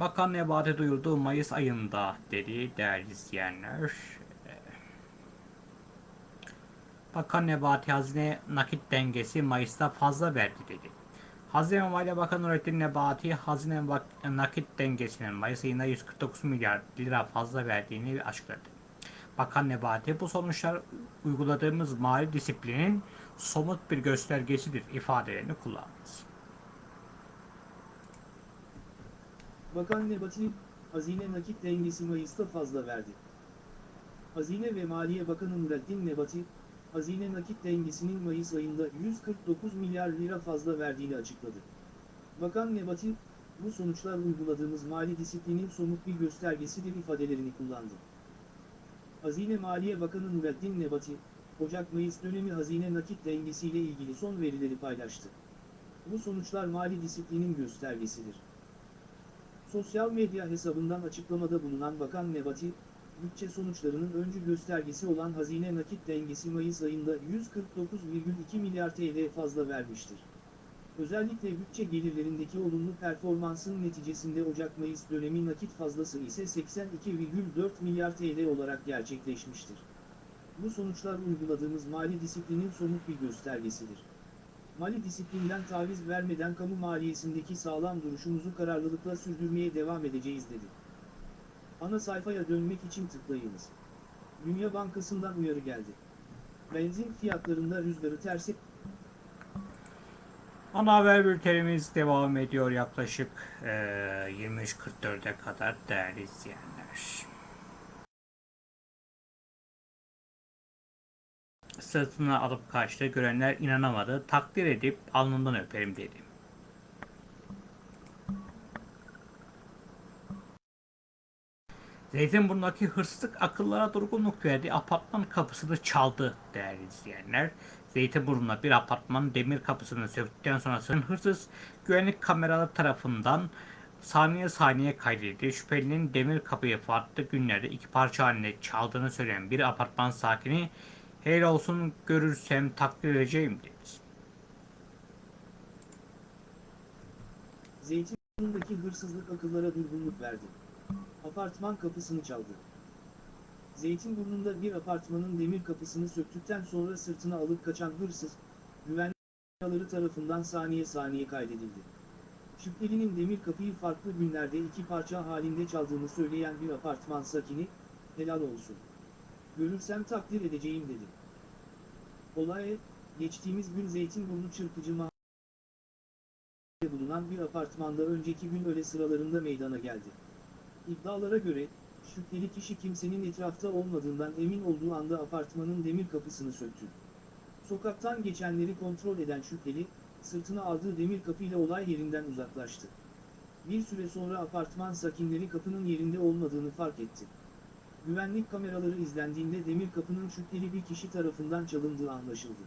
Bakan Nebati duyurdu Mayıs ayında dedi değerli izleyenler. Bakan Nebati hazine nakit dengesi Mayıs'ta fazla verdi dedi. Hazine Maliye Bakanı Nurettin Nebati hazine nakit dengesinin Mayıs ayında 149 milyar lira fazla verdiğini açıkladı. Bakan Nebati bu sonuçlar uyguladığımız mali disiplinin somut bir göstergesidir ifadelerini kullandı. Bakan Nebati, hazine nakit dengesi Mayıs'ta fazla verdi. Hazine ve Maliye Bakanı Nurettin Nebati, hazine nakit dengesinin Mayıs ayında 149 milyar lira fazla verdiğini açıkladı. Bakan Nebati, bu sonuçlar uyguladığımız mali disiplinin somut bir göstergesidir ifadelerini kullandı. Hazine Maliye Bakanı Nurettin Nebati, Ocak-Mayıs dönemi hazine nakit dengesiyle ilgili son verileri paylaştı. Bu sonuçlar mali disiplinin göstergesidir. Sosyal medya hesabından açıklamada bulunan Bakan Nebati, bütçe sonuçlarının öncü göstergesi olan hazine nakit dengesi Mayıs ayında 149,2 milyar TL fazla vermiştir. Özellikle bütçe gelirlerindeki olumlu performansın neticesinde Ocak-Mayıs dönemi nakit fazlası ise 82,4 milyar TL olarak gerçekleşmiştir. Bu sonuçlar uyguladığımız mali disiplinin somut bir göstergesidir. Mali disiplinden taviz vermeden kamu maliyesindeki sağlam duruşumuzu kararlılıkla sürdürmeye devam edeceğiz dedi. Ana sayfaya dönmek için tıklayınız. Dünya Bankası'ndan uyarı geldi. Benzin fiyatlarında rüzgarı tersi Ana haber bültenimiz devam ediyor yaklaşık eee 23.44'e kadar değerli izleyenler. Sırtına alıp kaçtı. Görenler inanamadı. Takdir edip alnından öperim dedi. Zeytinburnu'ndaki hırsızlık akıllara durgunluk verdi. Apartman kapısını çaldı değerli izleyenler. Zeytinburnu'nda bir apartmanın demir kapısını söktükten sonra hırsız güvenlik kameraları tarafından saniye saniye kaydedildi. Şüphelinin demir kapıyı farklı günlerde iki parça halinde çaldığını söyleyen bir apartman sakini helal olsun görürsem takdir edeceğim dedi. Zeytinburnu'ndaki hırsızlık akıllara durgunluk verdi. Apartman kapısını çaldı. Zeytinburnu'nda bir apartmanın demir kapısını söktükten sonra sırtına alıp kaçan hırsız, güvenlik kameraları tarafından saniye saniye kaydedildi. Şüphelinin demir kapıyı farklı günlerde iki parça halinde çaldığını söyleyen bir apartman sakini, helal olsun. Görürsem takdir edeceğim dedi. Olay, geçtiğimiz gün Zeytinburnu Çırpıcı bulunan bir apartmanda önceki gün öğle sıralarında meydana geldi. İddialara göre, şüpheli kişi kimsenin etrafta olmadığından emin olduğu anda apartmanın demir kapısını söktü. Sokaktan geçenleri kontrol eden şüpheli, sırtına aldığı demir kapıyla olay yerinden uzaklaştı. Bir süre sonra apartman sakinleri kapının yerinde olmadığını fark etti. Güvenlik kameraları izlendiğinde demir kapının şüpheli bir kişi tarafından çalındığı anlaşıldı.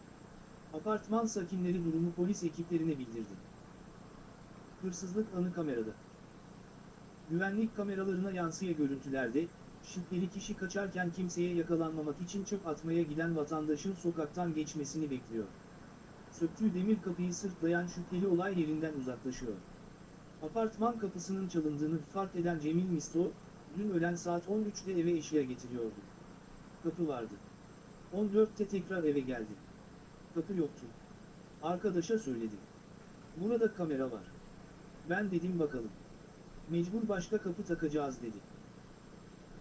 Apartman sakinleri durumu polis ekiplerine bildirdi. Hırsızlık anı kamerada. Güvenlik kameralarına yansıyan görüntülerde, şüpheli kişi kaçarken kimseye yakalanmamak için çöp atmaya giden vatandaşın sokaktan geçmesini bekliyor. Söktüğü demir kapıyı sırtlayan şüpheli olay yerinden uzaklaşıyor. Apartman kapısının çalındığını fark eden Cemil Misto, dün öğlen saat 13'te eve eşya getiriyordu. Kapı vardı. 14'te tekrar eve geldi. Kapı yoktu. Arkadaşa söyledi. Burada kamera var. Ben dedim bakalım. Mecbur başka kapı takacağız dedi.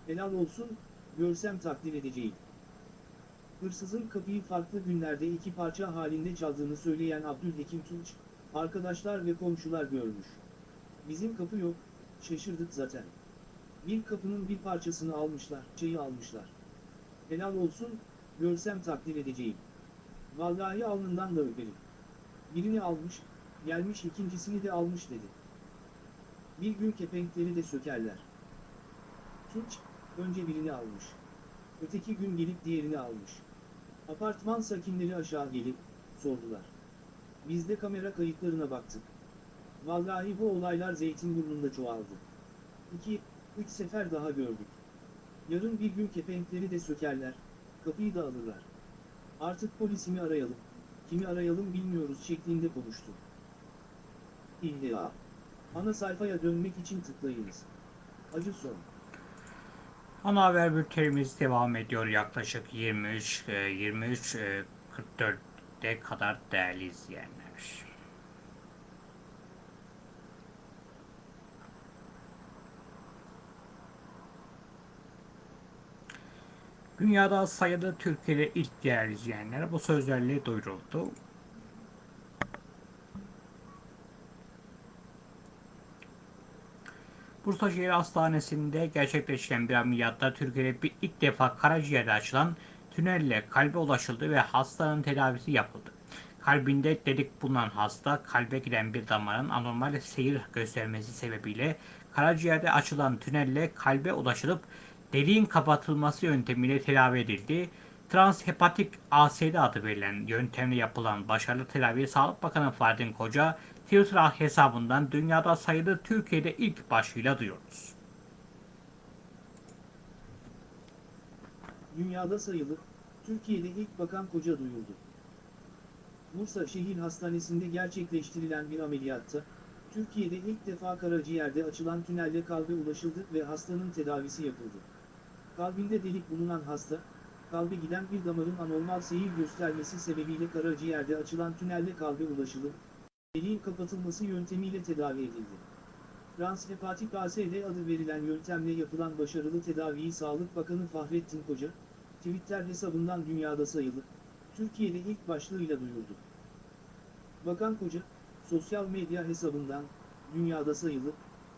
Helal olsun, görsem takdir edeceğim. Hırsızın kapıyı farklı günlerde iki parça halinde çaldığını söyleyen Abdülhekim Tunç, arkadaşlar ve komşular görmüş. Bizim kapı yok, şaşırdık zaten. Bir kapının bir parçasını almışlar, çayı almışlar. Helal olsun, görsem takdir edeceğim. Vallahi alnından da öperim. Birini almış, gelmiş ikincisini de almış dedi. Bir gün kepenkleri de sökerler. Tunç, önce birini almış. Öteki gün gelip diğerini almış. Apartman sakinleri aşağı gelip, sordular. Biz de kamera kayıtlarına baktık. Vallahi bu olaylar Zeytinburnu'nda çoğaldı. İki, üç sefer daha gördük. Yarın bir gün kepenkleri de sökerler, kapıyı da alırlar. Artık polisimi arayalım, kimi arayalım bilmiyoruz şeklinde konuştu. İlla. Ana sayfaya dönmek için tıklayınız. Acı son. Ana haber bültenimiz devam ediyor yaklaşık 23 e, 23 e, 44'e kadar değerli izleyenler. Dünyada sayılı Türkiye'de ilk değerli izleyenler bu sözlerle duyuruldu. Bursa Şehir Hastanesi'nde gerçekleşen bir ameliyatta Türkiye'de bir ilk defa karaciğerde açılan tünelle kalbe ulaşıldı ve hastanın tedavisi yapıldı. Kalbinde delik bulunan hasta kalbe giden bir damarın anormal seyir göstermesi sebebiyle karaciğerde açılan tünelle kalbe ulaşılıp deliğin kapatılması yöntemiyle tedavi edildi. Transhepatik ASD adı verilen yöntemle yapılan başarılı tedaviyi Sağlık Bakanı Fahrettin Koca Twitter hesabından dünyada sayılı Türkiye'de ilk başlığıyla duyuyoruz. Dünyada sayılı, Türkiye'de ilk bakan koca duyuldu. Bursa Şehir Hastanesi'nde gerçekleştirilen bir ameliyatta, Türkiye'de ilk defa karaciğerde açılan tünelle kalbe ulaşıldı ve hastanın tedavisi yapıldı. Kalbinde delik bulunan hasta, kalbe giden bir damarın anormal seyir göstermesi sebebiyle karaciğerde açılan tünelle kalbe ulaşılıp, deliğin kapatılması yöntemiyle tedavi edildi. Transhepatik ASD adı verilen yöntemle yapılan başarılı tedaviyi Sağlık Bakanı Fahrettin Koca, Twitter hesabından dünyada sayılı, Türkiye'de ilk başlığıyla duyurdu. Bakan Koca, sosyal medya hesabından, dünyada sayılı,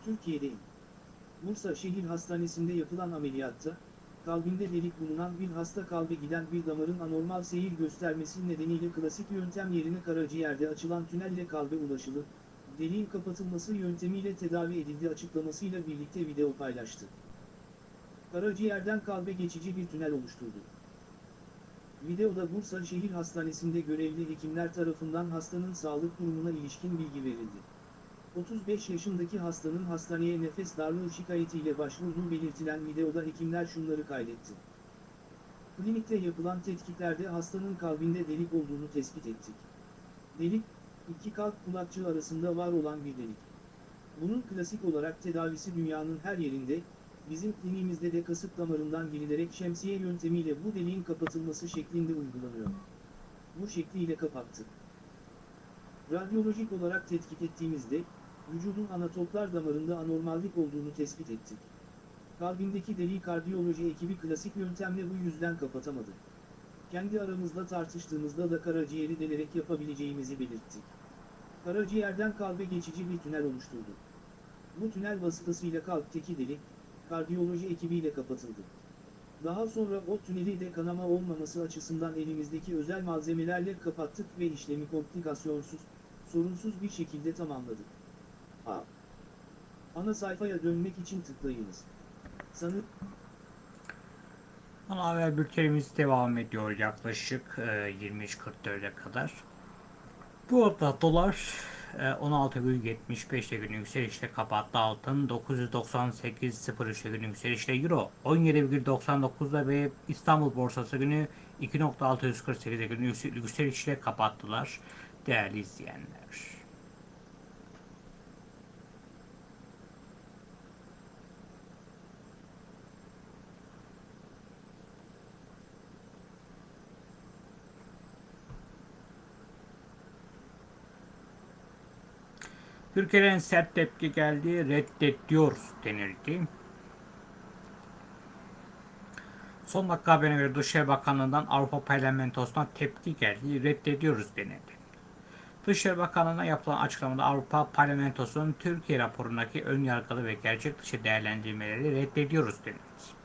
Türkiye'de ilk. Bursa Şehir Hastanesi'nde yapılan ameliyatta, kalbinde delik bulunan bir hasta kalbe giden bir damarın anormal seyir göstermesi nedeniyle klasik yöntem yerine karaciğerde açılan tünelle kalbe ulaşılıp, deliğin kapatılması yöntemiyle tedavi edildi açıklamasıyla birlikte video paylaştı. Karaciğerden kalbe geçici bir tünel oluşturdu. Videoda Bursa Şehir Hastanesi'nde görevli hekimler tarafından hastanın sağlık durumuna ilişkin bilgi verildi. 35 yaşındaki hastanın hastaneye nefes darlığı şikayetiyle başvurduğu belirtilen videoda hekimler şunları kaydetti. Klinikte yapılan tetkiklerde hastanın kalbinde delik olduğunu tespit ettik. Delik, iki kalp kulakçığı arasında var olan bir delik. Bunun klasik olarak tedavisi dünyanın her yerinde, bizim kliniğimizde de kasık damarından girilerek şemsiye yöntemiyle bu deliğin kapatılması şeklinde uygulanıyor. Bu şekliyle kapattık. Radyolojik olarak tetkik ettiğimizde, vücudun anatoplar damarında anormallik olduğunu tespit ettik. Kalbindeki deliği kardiyoloji ekibi klasik yöntemle bu yüzden kapatamadı. Kendi aramızda tartıştığımızda da karaciğeri delerek yapabileceğimizi belirttik. Karaciğerden kalbe geçici bir tünel oluşturdu. Bu tünel vasıtasıyla kalpteki delik, kardiyoloji ekibiyle kapatıldı. Daha sonra o tüneli de kanama olmaması açısından elimizdeki özel malzemelerle kapattık ve işlemi komplikasyonsuz, sorunsuz bir şekilde tamamladık. A. Ana sayfaya dönmek için tıklayınız. Sanı Ana haber bültenimiz devam ediyor yaklaşık e, 23.44'e kadar. Bu arada dolar e, 16,75'te gün yükselişle kapattı altın 998.03'te gün yükselişle euro 17,99'da ve İstanbul borsası günü 2.648'de gün yüksel- yükselişle kapattılar değerli izleyenler. Türkiye'den sert tepki geldi, reddediyoruz denildi. Son dakika haberine göre Dışişleri Bakanlığı'ndan Avrupa Parlamentosu'na tepki geldi, reddediyoruz denildi. Dışişleri Bakanlığı'na yapılan açıklamada Avrupa Parlamentosu'nun Türkiye raporundaki ön yargılı ve gerçek dışı değerlendirmeleri reddediyoruz denildi.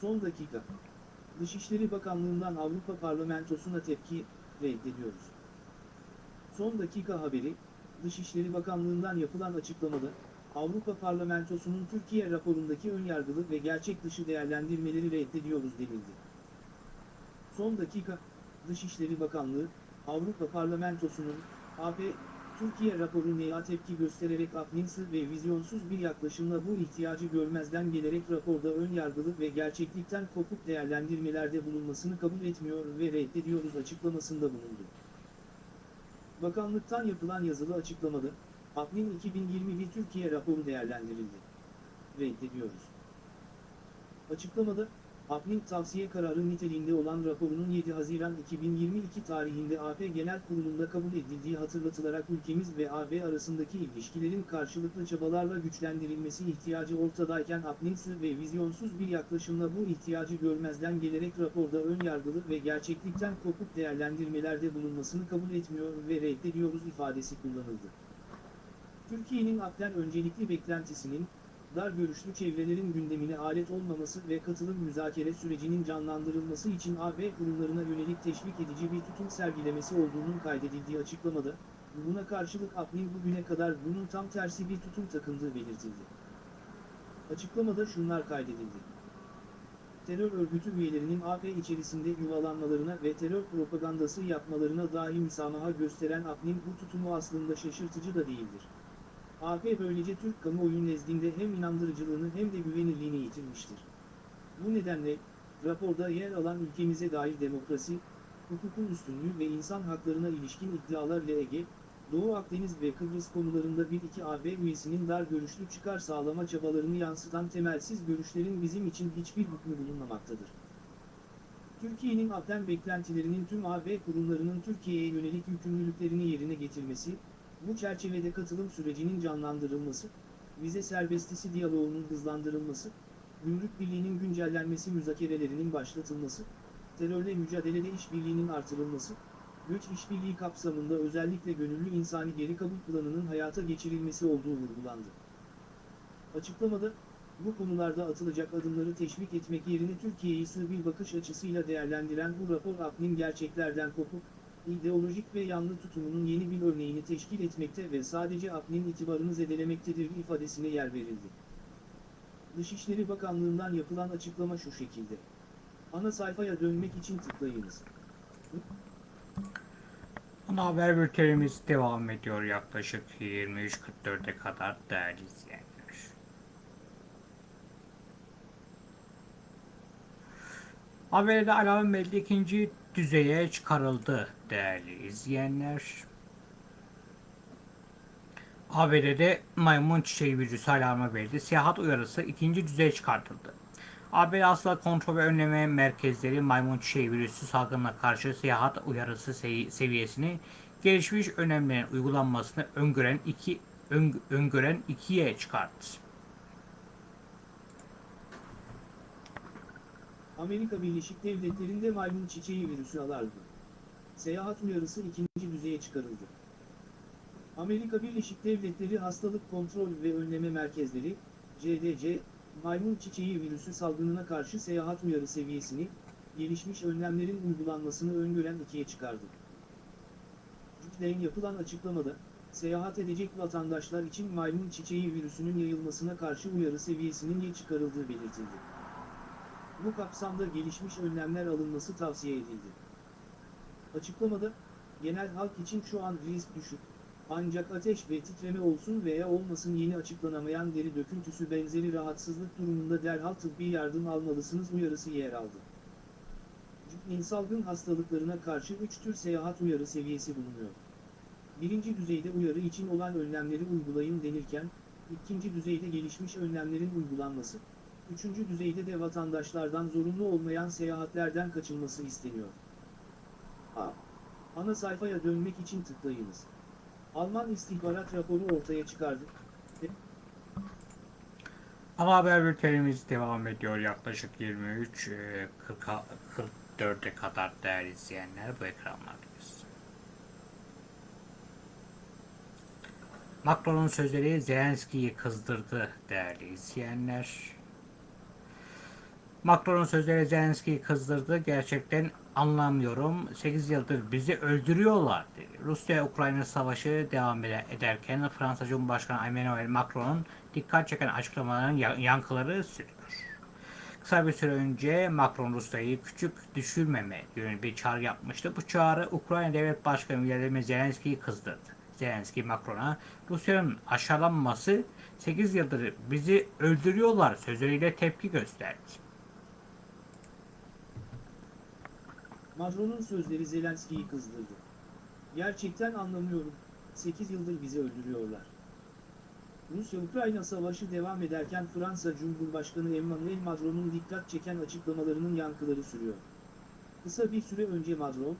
son dakika. Dışişleri Bakanlığı'ndan Avrupa Parlamentosu'na tepki reddediyoruz. Son dakika haberi, Dışişleri Bakanlığı'ndan yapılan açıklamada, Avrupa Parlamentosu'nun Türkiye raporundaki önyargılı ve gerçek dışı değerlendirmeleri reddediyoruz denildi. Son dakika, Dışişleri Bakanlığı, Avrupa Parlamentosu'nun, AP, Türkiye raporuna tepki göstererek aklımsız ve vizyonsuz bir yaklaşımla bu ihtiyacı görmezden gelerek raporda ön yargılı ve gerçeklikten kopuk değerlendirmelerde bulunmasını kabul etmiyor ve reddediyoruz açıklamasında bulundu. Bakanlıktan yapılan yazılı açıklamada, APNİN 2021 Türkiye raporu değerlendirildi. Reddediyoruz. Açıklamada, APNİN tavsiye kararı niteliğinde olan raporunun 7 Haziran 2022 tarihinde AP Genel Kurulu'nda kabul edildiği hatırlatılarak ülkemiz ve AB arasındaki ilişkilerin karşılıklı çabalarla güçlendirilmesi ihtiyacı ortadayken APNİN'siz ve vizyonsuz bir yaklaşımla bu ihtiyacı görmezden gelerek raporda ön yargılı ve gerçeklikten kopuk değerlendirmelerde bulunmasını kabul etmiyor ve reddediyoruz ifadesi kullanıldı. Türkiye'nin AP'den öncelikli beklentisinin, dar görüşlü çevrelerin gündemine alet olmaması ve katılım müzakere sürecinin canlandırılması için AB kurumlarına yönelik teşvik edici bir tutum sergilemesi olduğunun kaydedildiği açıklamada, buna karşılık AP'nin bugüne kadar bunun tam tersi bir tutum takındığı belirtildi. Açıklamada şunlar kaydedildi. Terör örgütü üyelerinin AP içerisinde yuvalanmalarına ve terör propagandası yapmalarına dahi müsamaha gösteren AP'nin bu tutumu aslında şaşırtıcı da değildir. AP böylece Türk kamuoyu nezdinde hem inandırıcılığını hem de güvenilirliğini yitirmiştir. Bu nedenle, raporda yer alan ülkemize dair demokrasi, hukukun üstünlüğü ve insan haklarına ilişkin iddialarla Ege, Doğu Akdeniz ve Kıbrıs konularında bir iki AB üyesinin dar görüşlü çıkar sağlama çabalarını yansıtan temelsiz görüşlerin bizim için hiçbir hükmü bulunmamaktadır. Türkiye'nin AB'den beklentilerinin tüm AB kurumlarının Türkiye'ye yönelik yükümlülüklerini yerine getirmesi, bu çerçevede katılım sürecinin canlandırılması, vize serbestisi diyaloğunun hızlandırılması, gümrük birliğinin güncellenmesi müzakerelerinin başlatılması, terörle mücadelede işbirliğinin artırılması, göç işbirliği kapsamında özellikle gönüllü insani geri kabul planının hayata geçirilmesi olduğu vurgulandı. Açıklamada, bu konularda atılacak adımları teşvik etmek yerine Türkiye'yi sığ bir bakış açısıyla değerlendiren bu rapor AP'nin gerçeklerden kopuk, ideolojik ve yanlı tutumunun yeni bir örneğini teşkil etmekte ve sadece AP'nin itibarını zedelemektedir ifadesine yer verildi. Dışişleri Bakanlığı'ndan yapılan açıklama şu şekilde. Ana sayfaya dönmek için tıklayınız. Ana haber bültenimiz devam ediyor yaklaşık 23.44'e kadar değerli izleyenler. Haberde alarm belli ikinci düzeye çıkarıldı değerli izleyenler. ABD'de maymun çiçeği virüsü alarmı verildi. Seyahat uyarısı ikinci düzeye çıkartıldı. ABD Hastalık Kontrol ve Önleme Merkezleri maymun çiçeği virüsü salgınına karşı seyahat uyarısı sevi- seviyesini gelişmiş önlemlerin uygulanmasını öngören iki ön- öngören ikiye çıkarttı. Amerika Birleşik Devletleri'nde maymun çiçeği virüsü alarmı. Seyahat uyarısı ikinci düzeye çıkarıldı. Amerika Birleşik Devletleri Hastalık Kontrol ve Önleme Merkezleri, CDC, maymun çiçeği virüsü salgınına karşı seyahat uyarı seviyesini, gelişmiş önlemlerin uygulanmasını öngören ikiye çıkardı. Cütle'nin yapılan açıklamada, seyahat edecek vatandaşlar için maymun çiçeği virüsünün yayılmasına karşı uyarı seviyesinin ye çıkarıldığı belirtildi. Bu kapsamda gelişmiş önlemler alınması tavsiye edildi. Açıklamada, genel halk için şu an risk düşük, ancak ateş ve titreme olsun veya olmasın yeni açıklanamayan deri döküntüsü benzeri rahatsızlık durumunda derhal tıbbi yardım almalısınız uyarısı yer aldı. Cübnin salgın hastalıklarına karşı 3 tür seyahat uyarı seviyesi bulunuyor. Birinci düzeyde uyarı için olan önlemleri uygulayın denirken, ikinci düzeyde gelişmiş önlemlerin uygulanması, üçüncü düzeyde de vatandaşlardan zorunlu olmayan seyahatlerden kaçınması isteniyor. A. Ana sayfaya dönmek için tıklayınız. Alman istihbarat raporu ortaya çıkardı. Ana haber bültenimiz devam ediyor yaklaşık 23 e, 40'a 44'e kadar değerli izleyenler bu ekranlardayız. Macron'un sözleri Zelenski'yi kızdırdı değerli izleyenler. Macron'un sözleri Zelenski'yi kızdırdı. Gerçekten anlamıyorum. 8 yıldır bizi öldürüyorlar. Rusya-Ukrayna savaşı devam ede- ederken Fransa Cumhurbaşkanı Emmanuel Macron'un dikkat çeken açıklamaların ya- yankıları sürüyor. Kısa bir süre önce Macron Rusya'yı küçük düşürmeme yönünde bir çağrı yapmıştı. Bu çağrı Ukrayna Devlet Başkanı Vladimir Zelenski'yi kızdırdı. Zelenski Macron'a Rusya'nın aşağılanması 8 yıldır bizi öldürüyorlar sözleriyle tepki gösterdi. Macron'un sözleri Zelenski'yi kızdırdı. Gerçekten anlamıyorum, 8 yıldır bizi öldürüyorlar. Rusya-Ukrayna savaşı devam ederken Fransa Cumhurbaşkanı Emmanuel Macron'un dikkat çeken açıklamalarının yankıları sürüyor. Kısa bir süre önce Macron,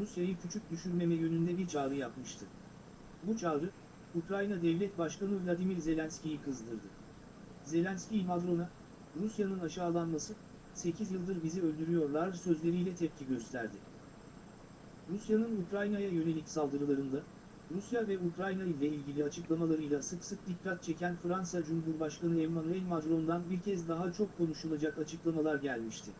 Rusya'yı küçük düşürmeme yönünde bir çağrı yapmıştı. Bu çağrı, Ukrayna Devlet Başkanı Vladimir Zelenski'yi kızdırdı. Zelenski Macron'a, Rusya'nın aşağılanması, 8 yıldır bizi öldürüyorlar sözleriyle tepki gösterdi. Rusya'nın Ukrayna'ya yönelik saldırılarında, Rusya ve Ukrayna ile ilgili açıklamalarıyla sık sık dikkat çeken Fransa Cumhurbaşkanı Emmanuel Macron'dan bir kez daha çok konuşulacak açıklamalar gelmişti.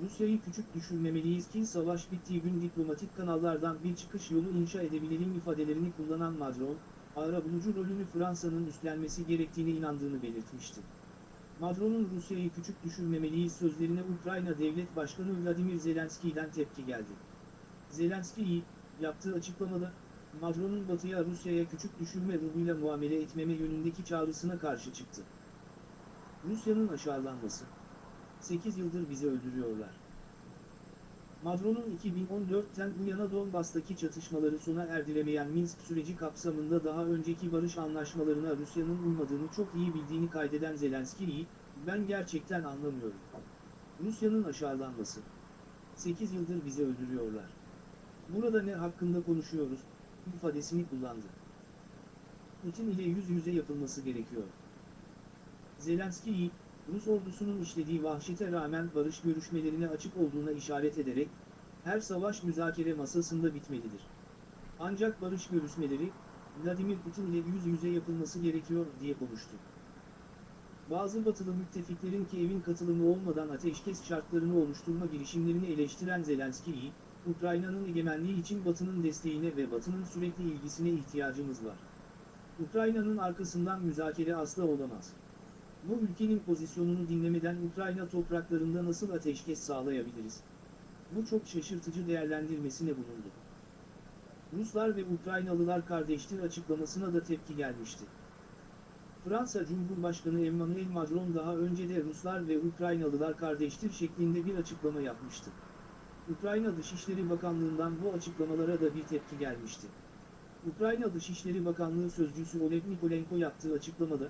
Rusya'yı küçük düşürmemeliyiz ki savaş bittiği gün diplomatik kanallardan bir çıkış yolu inşa edebilelim ifadelerini kullanan Macron, arabulucu rolünü Fransa'nın üstlenmesi gerektiğine inandığını belirtmişti. Macron'un Rusya'yı küçük düşürmemeliyiz sözlerine Ukrayna Devlet Başkanı Vladimir Zelenski'den tepki geldi. Zelenski, yaptığı açıklamada, Macron'un Batı'ya Rusya'ya küçük düşürme ruhuyla muamele etmeme yönündeki çağrısına karşı çıktı. Rusya'nın aşağılanması. 8 yıldır bizi öldürüyorlar. Macron'un 2014'ten bu yana Donbas'taki çatışmaları sona erdiremeyen Minsk süreci kapsamında daha önceki barış anlaşmalarına Rusya'nın uymadığını çok iyi bildiğini kaydeden Zelenski'yi, ben gerçekten anlamıyorum. Rusya'nın aşağılanması. 8 yıldır bizi öldürüyorlar. Burada ne hakkında konuşuyoruz, ifadesini kullandı. Putin ile yüz yüze yapılması gerekiyor. Zelenski'yi, Rus ordusunun işlediği vahşete rağmen barış görüşmelerine açık olduğuna işaret ederek, her savaş müzakere masasında bitmelidir. Ancak barış görüşmeleri, Vladimir Putin ile yüz yüze yapılması gerekiyor diye konuştu. Bazı batılı müttefiklerin Kiev'in katılımı olmadan ateşkes şartlarını oluşturma girişimlerini eleştiren Zelenski'yi, Ukrayna'nın egemenliği için Batı'nın desteğine ve Batı'nın sürekli ilgisine ihtiyacımız var. Ukrayna'nın arkasından müzakere asla olamaz. Bu ülkenin pozisyonunu dinlemeden Ukrayna topraklarında nasıl ateşkes sağlayabiliriz? Bu çok şaşırtıcı değerlendirmesine bulundu. Ruslar ve Ukraynalılar kardeştir açıklamasına da tepki gelmişti. Fransa Cumhurbaşkanı Emmanuel Macron daha önce de Ruslar ve Ukraynalılar kardeştir şeklinde bir açıklama yapmıştı. Ukrayna Dışişleri Bakanlığı'ndan bu açıklamalara da bir tepki gelmişti. Ukrayna Dışişleri Bakanlığı Sözcüsü Oleg Nikolenko yaptığı açıklamada,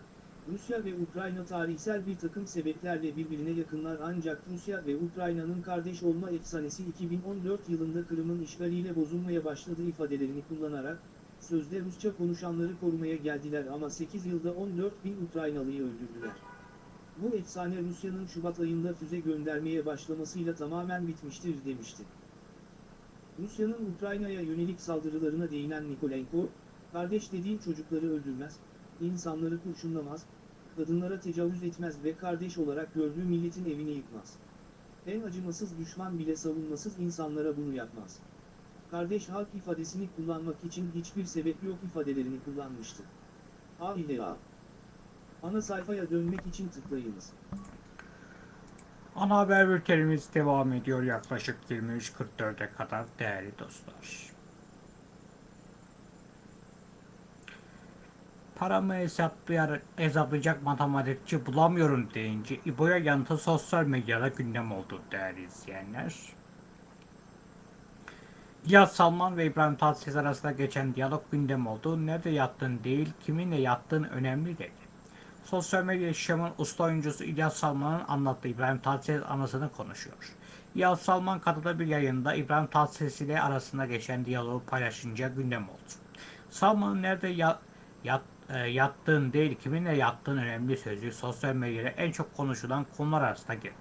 Rusya ve Ukrayna tarihsel bir takım sebeplerle birbirine yakınlar ancak Rusya ve Ukrayna'nın kardeş olma efsanesi 2014 yılında Kırım'ın işgaliyle bozulmaya başladığı ifadelerini kullanarak, sözde Rusça konuşanları korumaya geldiler ama 8 yılda 14 bin Ukraynalıyı öldürdüler. Bu efsane Rusya'nın Şubat ayında füze göndermeye başlamasıyla tamamen bitmiştir demişti. Rusya'nın Ukrayna'ya yönelik saldırılarına değinen Nikolenko, kardeş dediğin çocukları öldürmez, insanları kurşunlamaz, kadınlara tecavüz etmez ve kardeş olarak gördüğü milletin evini yıkmaz. En acımasız düşman bile savunmasız insanlara bunu yapmaz. Kardeş halk ifadesini kullanmak için hiçbir sebep yok ifadelerini kullanmıştı. A ile A. Ana sayfaya dönmek için tıklayınız. Ana haber bültenimiz devam ediyor yaklaşık 23.44'e kadar değerli dostlar. Paramı hesaplayar, hesaplayacak matematikçi bulamıyorum deyince İbo'ya yanıtı sosyal medyada gündem oldu değerli izleyenler. İlyas Salman ve İbrahim Tatlıses arasında geçen diyalog gündem oldu. Nerede yattın değil, kiminle yattığın önemli dedi. Sosyal medya yaşamın usta oyuncusu İlyas Salman'ın anlattığı İbrahim Tatlıses anısını konuşuyor. İlyas Salman katıldığı bir yayında İbrahim Tatlıses ile arasında geçen diyaloğu paylaşınca gündem oldu. Salman'ın nerede ya, yat, e, yattığın değil kiminle yattığın önemli sözü sosyal medyada en çok konuşulan konular arasında girdi.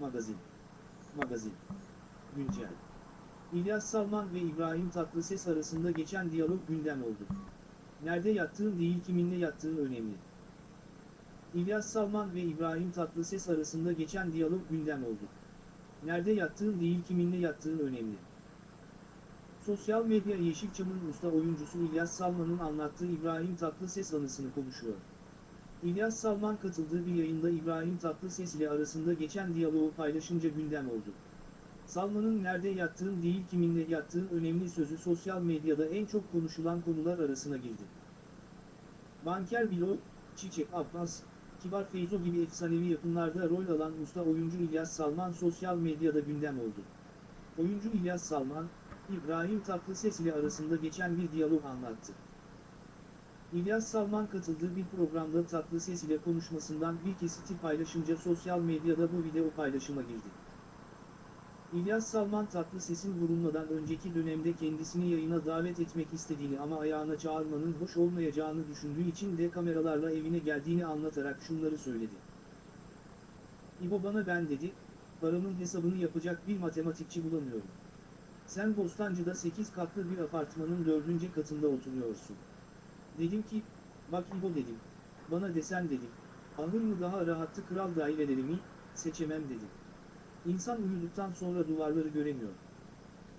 Magazin. Magazin. Güncel. İlyas Salman ve İbrahim Tatlıses arasında geçen diyalog gündem oldu. Nerede yattığın değil kiminle yattığın önemli. İlyas Salman ve İbrahim Tatlıses arasında geçen diyalog gündem oldu. Nerede yattığın değil kiminle yattığın önemli. Sosyal medya Yeşilçam'ın usta oyuncusu İlyas Salman'ın anlattığı İbrahim Tatlıses anısını konuşuyor. İlyas Salman katıldığı bir yayında İbrahim Tatlıses ile arasında geçen diyaloğu paylaşınca gündem oldu. Salman'ın nerede yattığın değil kiminle yattığın önemli sözü sosyal medyada en çok konuşulan konular arasına girdi. Banker Bilo, Çiçek Abbas, Kibar Feyzo gibi efsanevi yapımlarda rol alan usta oyuncu İlyas Salman sosyal medyada gündem oldu. Oyuncu İlyas Salman, İbrahim Tatlıses ile arasında geçen bir diyalog anlattı. İlyas Salman katıldığı bir programda Tatlıses ile konuşmasından bir kesiti paylaşınca sosyal medyada bu video paylaşıma girdi. İlyas Salman Tatlıses'in vurulmadan önceki dönemde kendisini yayına davet etmek istediğini ama ayağına çağırmanın hoş olmayacağını düşündüğü için de kameralarla evine geldiğini anlatarak şunları söyledi. İbo bana ben dedi, paramın hesabını yapacak bir matematikçi bulamıyorum. Sen Bostancı'da 8 katlı bir apartmanın 4. katında oturuyorsun. Dedim ki, bak İbo dedim, bana desen dedim, ahır mı daha rahattı kral daireleri mi, seçemem dedim. İnsan uyuduktan sonra duvarları göremiyor.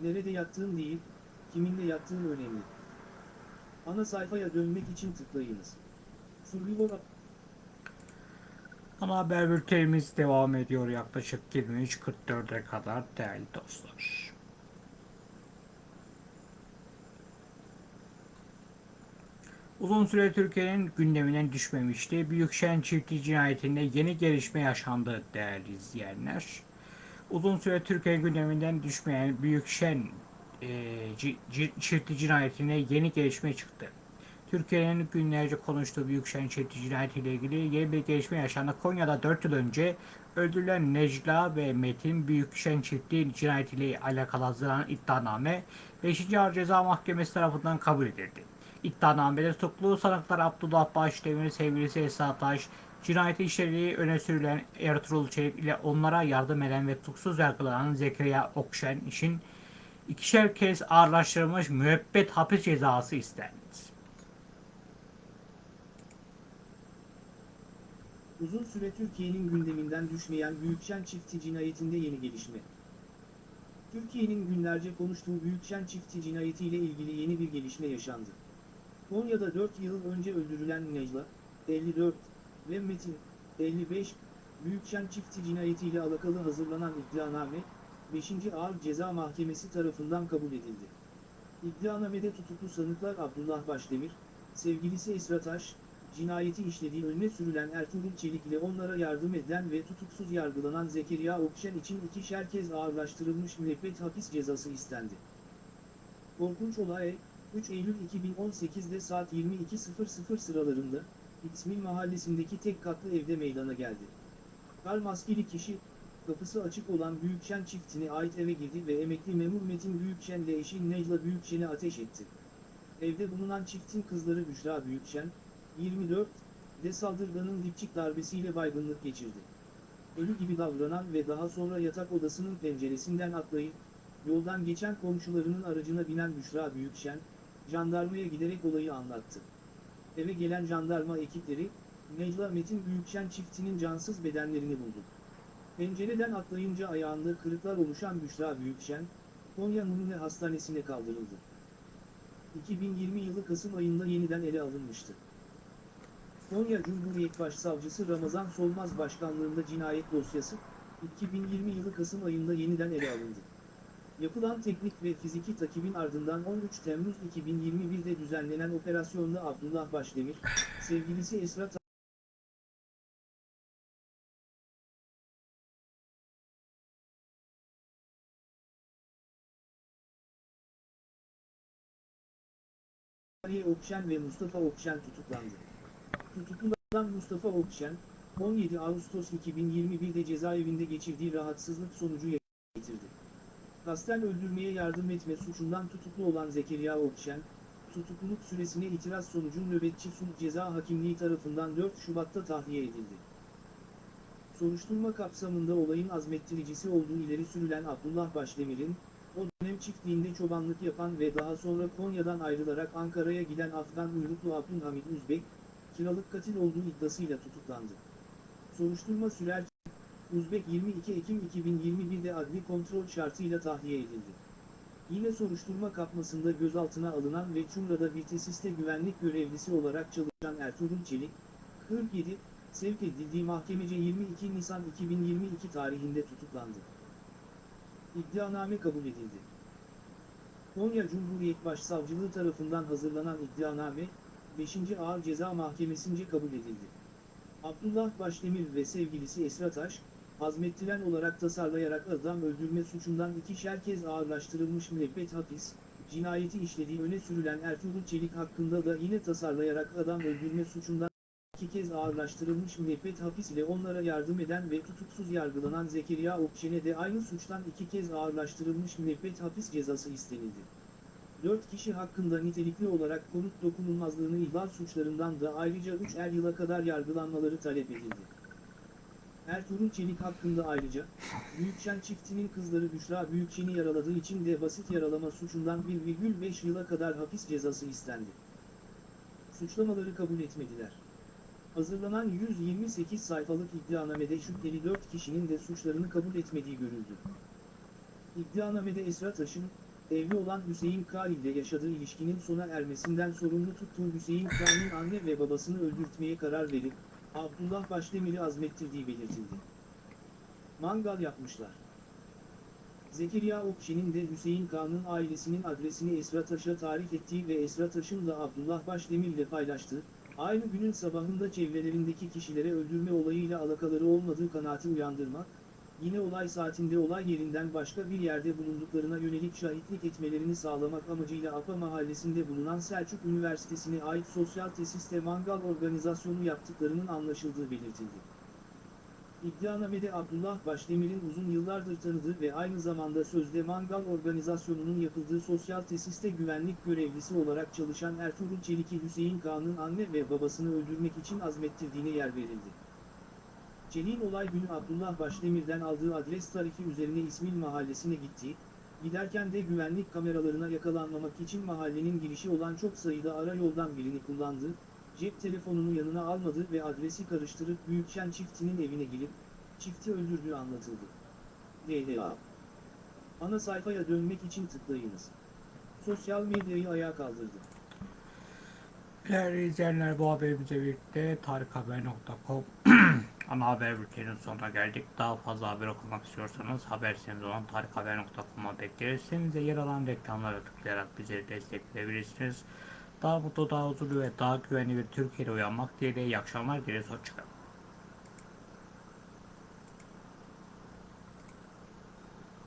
Nerede yattığın değil, kiminle yattığın önemli. Ana sayfaya dönmek için tıklayınız. Survivor Ana haber bültenimiz devam ediyor yaklaşık 23.44'e kadar değerli dostlar. Uzun süre Türkiye'nin gündeminden düşmemişti. Büyükşen çiftliği cinayetinde yeni gelişme yaşandı değerli izleyenler. Uzun süre Türkiye gündeminden düşmeyen Büyükşen e, çiftliği cinayetine yeni gelişme çıktı. Türkiye'nin günlerce konuştuğu Büyükşen çiftliği cinayetiyle ilgili yeni bir gelişme yaşandı. Konya'da 4 yıl önce öldürülen Necla ve Metin Büyükşen çiftliği cinayetiyle alakalı hazırlanan iddianame 5. Ağır Ceza Mahkemesi tarafından kabul edildi. İddianamede tutuklu sanıklar Abdullah Başdemir, sevgilisi Esra Taş, cinayeti işlediği öne sürülen Ertuğrul Çelik ile onlara yardım eden ve tutuksuz yargılanan Zekeriya Okşen için ikişer kez ağırlaştırılmış müebbet hapis cezası istendi. Uzun süre Türkiye'nin gündeminden düşmeyen Büyükşen çifti cinayetinde yeni gelişme. Türkiye'nin günlerce konuştuğu Büyükşen çifti cinayetiyle ilgili yeni bir gelişme yaşandı. Konya'da 4 yıl önce öldürülen Necla, 54 ve Metin, 55, Büyükşen çifti cinayetiyle alakalı hazırlanan iddianame, 5. Ağır Ceza Mahkemesi tarafından kabul edildi. İddianamede tutuklu sanıklar Abdullah Başdemir, sevgilisi Esra Taş, cinayeti işlediği önüne sürülen Ertuğrul Çelik ile onlara yardım eden ve tutuksuz yargılanan Zekeriya Okşen için ikişer kez ağırlaştırılmış müebbet hapis cezası istendi. Korkunç olay, 3 Eylül 2018'de saat 22.00 sıralarında, İsmil mahallesindeki tek katlı evde meydana geldi. Kar maskeli kişi, kapısı açık olan Büyükşen çiftine ait eve girdi ve emekli memur Metin Büyükşen ile eşi Necla Büyükşen'e ateş etti. Evde bulunan çiftin kızları Büşra Büyükşen, 24, de saldırganın dipçik darbesiyle baygınlık geçirdi. Ölü gibi davranan ve daha sonra yatak odasının penceresinden atlayıp, yoldan geçen komşularının aracına binen Büşra Büyükşen, jandarmaya giderek olayı anlattı. Eve gelen jandarma ekipleri, Necla Metin Büyükşen çiftinin cansız bedenlerini buldu. Pencereden atlayınca ayağında kırıklar oluşan Büşra Büyükşen, Konya Numune Hastanesi'ne kaldırıldı. 2020 yılı Kasım ayında yeniden ele alınmıştı. Konya Cumhuriyet Başsavcısı Ramazan Solmaz başkanlığında cinayet dosyası, 2020 yılı Kasım ayında yeniden ele alındı. Yapılan teknik ve fiziki takibin ardından 13 Temmuz 2021'de düzenlenen operasyonda Abdullah Başdemir, sevgilisi Esra Ta- Aliye Okşen ve Mustafa Okşen tutuklandı. Tutuklanan Mustafa Okşen, 17 Ağustos 2021'de cezaevinde geçirdiği rahatsızlık sonucu yitirdi. Kasten öldürmeye yardım etme suçundan tutuklu olan Zekeriya Okşen, tutukluluk süresine itiraz sonucu nöbetçi sulh ceza hakimliği tarafından 4 Şubat'ta tahliye edildi. Soruşturma kapsamında olayın azmettiricisi olduğu ileri sürülen Abdullah Başdemir'in, o dönem çiftliğinde çobanlık yapan ve daha sonra Konya'dan ayrılarak Ankara'ya giden Afgan uyruklu Abdülhamid Üzbek, kiralık katil olduğu iddiasıyla tutuklandı. Soruşturma sürerken, Uzbek 22 Ekim 2021'de adli kontrol şartıyla tahliye edildi. Yine soruşturma kapmasında gözaltına alınan ve Çumra'da bir tesiste güvenlik görevlisi olarak çalışan Ertuğrul Çelik, 47, sevk edildiği mahkemece 22 Nisan 2022 tarihinde tutuklandı. İddianame kabul edildi. Konya Cumhuriyet Başsavcılığı tarafından hazırlanan iddianame, 5. Ağır Ceza Mahkemesi'nce kabul edildi. Abdullah Başdemir ve sevgilisi Esra Taş, azmettiren olarak tasarlayarak adam öldürme suçundan ikişer kez ağırlaştırılmış müebbet hapis, cinayeti işlediği öne sürülen Ertuğrul Çelik hakkında da yine tasarlayarak adam öldürme suçundan iki kez ağırlaştırılmış müebbet hapis ile onlara yardım eden ve tutuksuz yargılanan Zekeriya Okşen'e de aynı suçtan iki kez ağırlaştırılmış müebbet hapis cezası istenildi. Dört kişi hakkında nitelikli olarak konut dokunulmazlığını ihlal suçlarından da ayrıca 3 er yıla kadar yargılanmaları talep edildi. Ertuğrul Çelik hakkında ayrıca, Büyükşen çiftinin kızları Büşra Büyükşen'i yaraladığı için de basit yaralama suçundan 1,5 yıla kadar hapis cezası istendi. Suçlamaları kabul etmediler. Hazırlanan 128 sayfalık iddianamede şüpheli 4 kişinin de suçlarını kabul etmediği görüldü. İddianamede Esra Taş'ın, evli olan Hüseyin K. ile yaşadığı ilişkinin sona ermesinden sorumlu tuttuğu Hüseyin K'nın anne ve babasını öldürtmeye karar verip, Abdullah Başdemir'i azmettirdiği belirtildi. Mangal yapmışlar. Zekeriya Okşen'in de Hüseyin K'nın ailesinin adresini Esra Taş'a tarif ettiği ve Esra Taş'ın da Abdullah Başdemir ile paylaştığı, aynı günün sabahında çevrelerindeki kişilere öldürme olayıyla alakaları olmadığı kanaati uyandırmak, yine olay saatinde olay yerinden başka bir yerde bulunduklarına yönelik şahitlik etmelerini sağlamak amacıyla Apa mahallesinde bulunan Selçuk Üniversitesi'ne ait sosyal tesiste mangal organizasyonu yaptıklarının anlaşıldığı belirtildi. İddianamede Abdullah Başdemir'in uzun yıllardır tanıdığı ve aynı zamanda sözde Mangal organizasyonunun yapıldığı sosyal tesiste güvenlik görevlisi olarak çalışan Ertuğrul Çelik'i Hüseyin Kağan'ın anne ve babasını öldürmek için azmettirdiğine yer verildi. Çelik'in olay günü Abdullah Başdemir'den aldığı adres tarifi üzerine İsmail mahallesine gitti, giderken de güvenlik kameralarına yakalanmamak için mahallenin girişi olan çok sayıda ara yoldan birini kullandı, cep telefonunu yanına almadı ve adresi karıştırıp Büyükşen çiftinin evine girip, çifti öldürdüğü anlatıldı. DDA Ana sayfaya dönmek için tıklayınız. Sosyal medyayı ayağa kaldırdı. Değerli izleyenler bu haberimizle birlikte tarikhaber.com ana haber bülteninin sonuna geldik. Daha fazla haber okumak istiyorsanız haber sitemiz olan tarikhaber.com'a bekleriz. Sitemize yer alan reklamlara tıklayarak bizleri destekleyebilirsiniz. Daha mutlu, daha huzurlu ve daha güvenli bir Türkiye'de uyanmak dileğiyle iyi akşamlar dileriz. Hoşçakalın.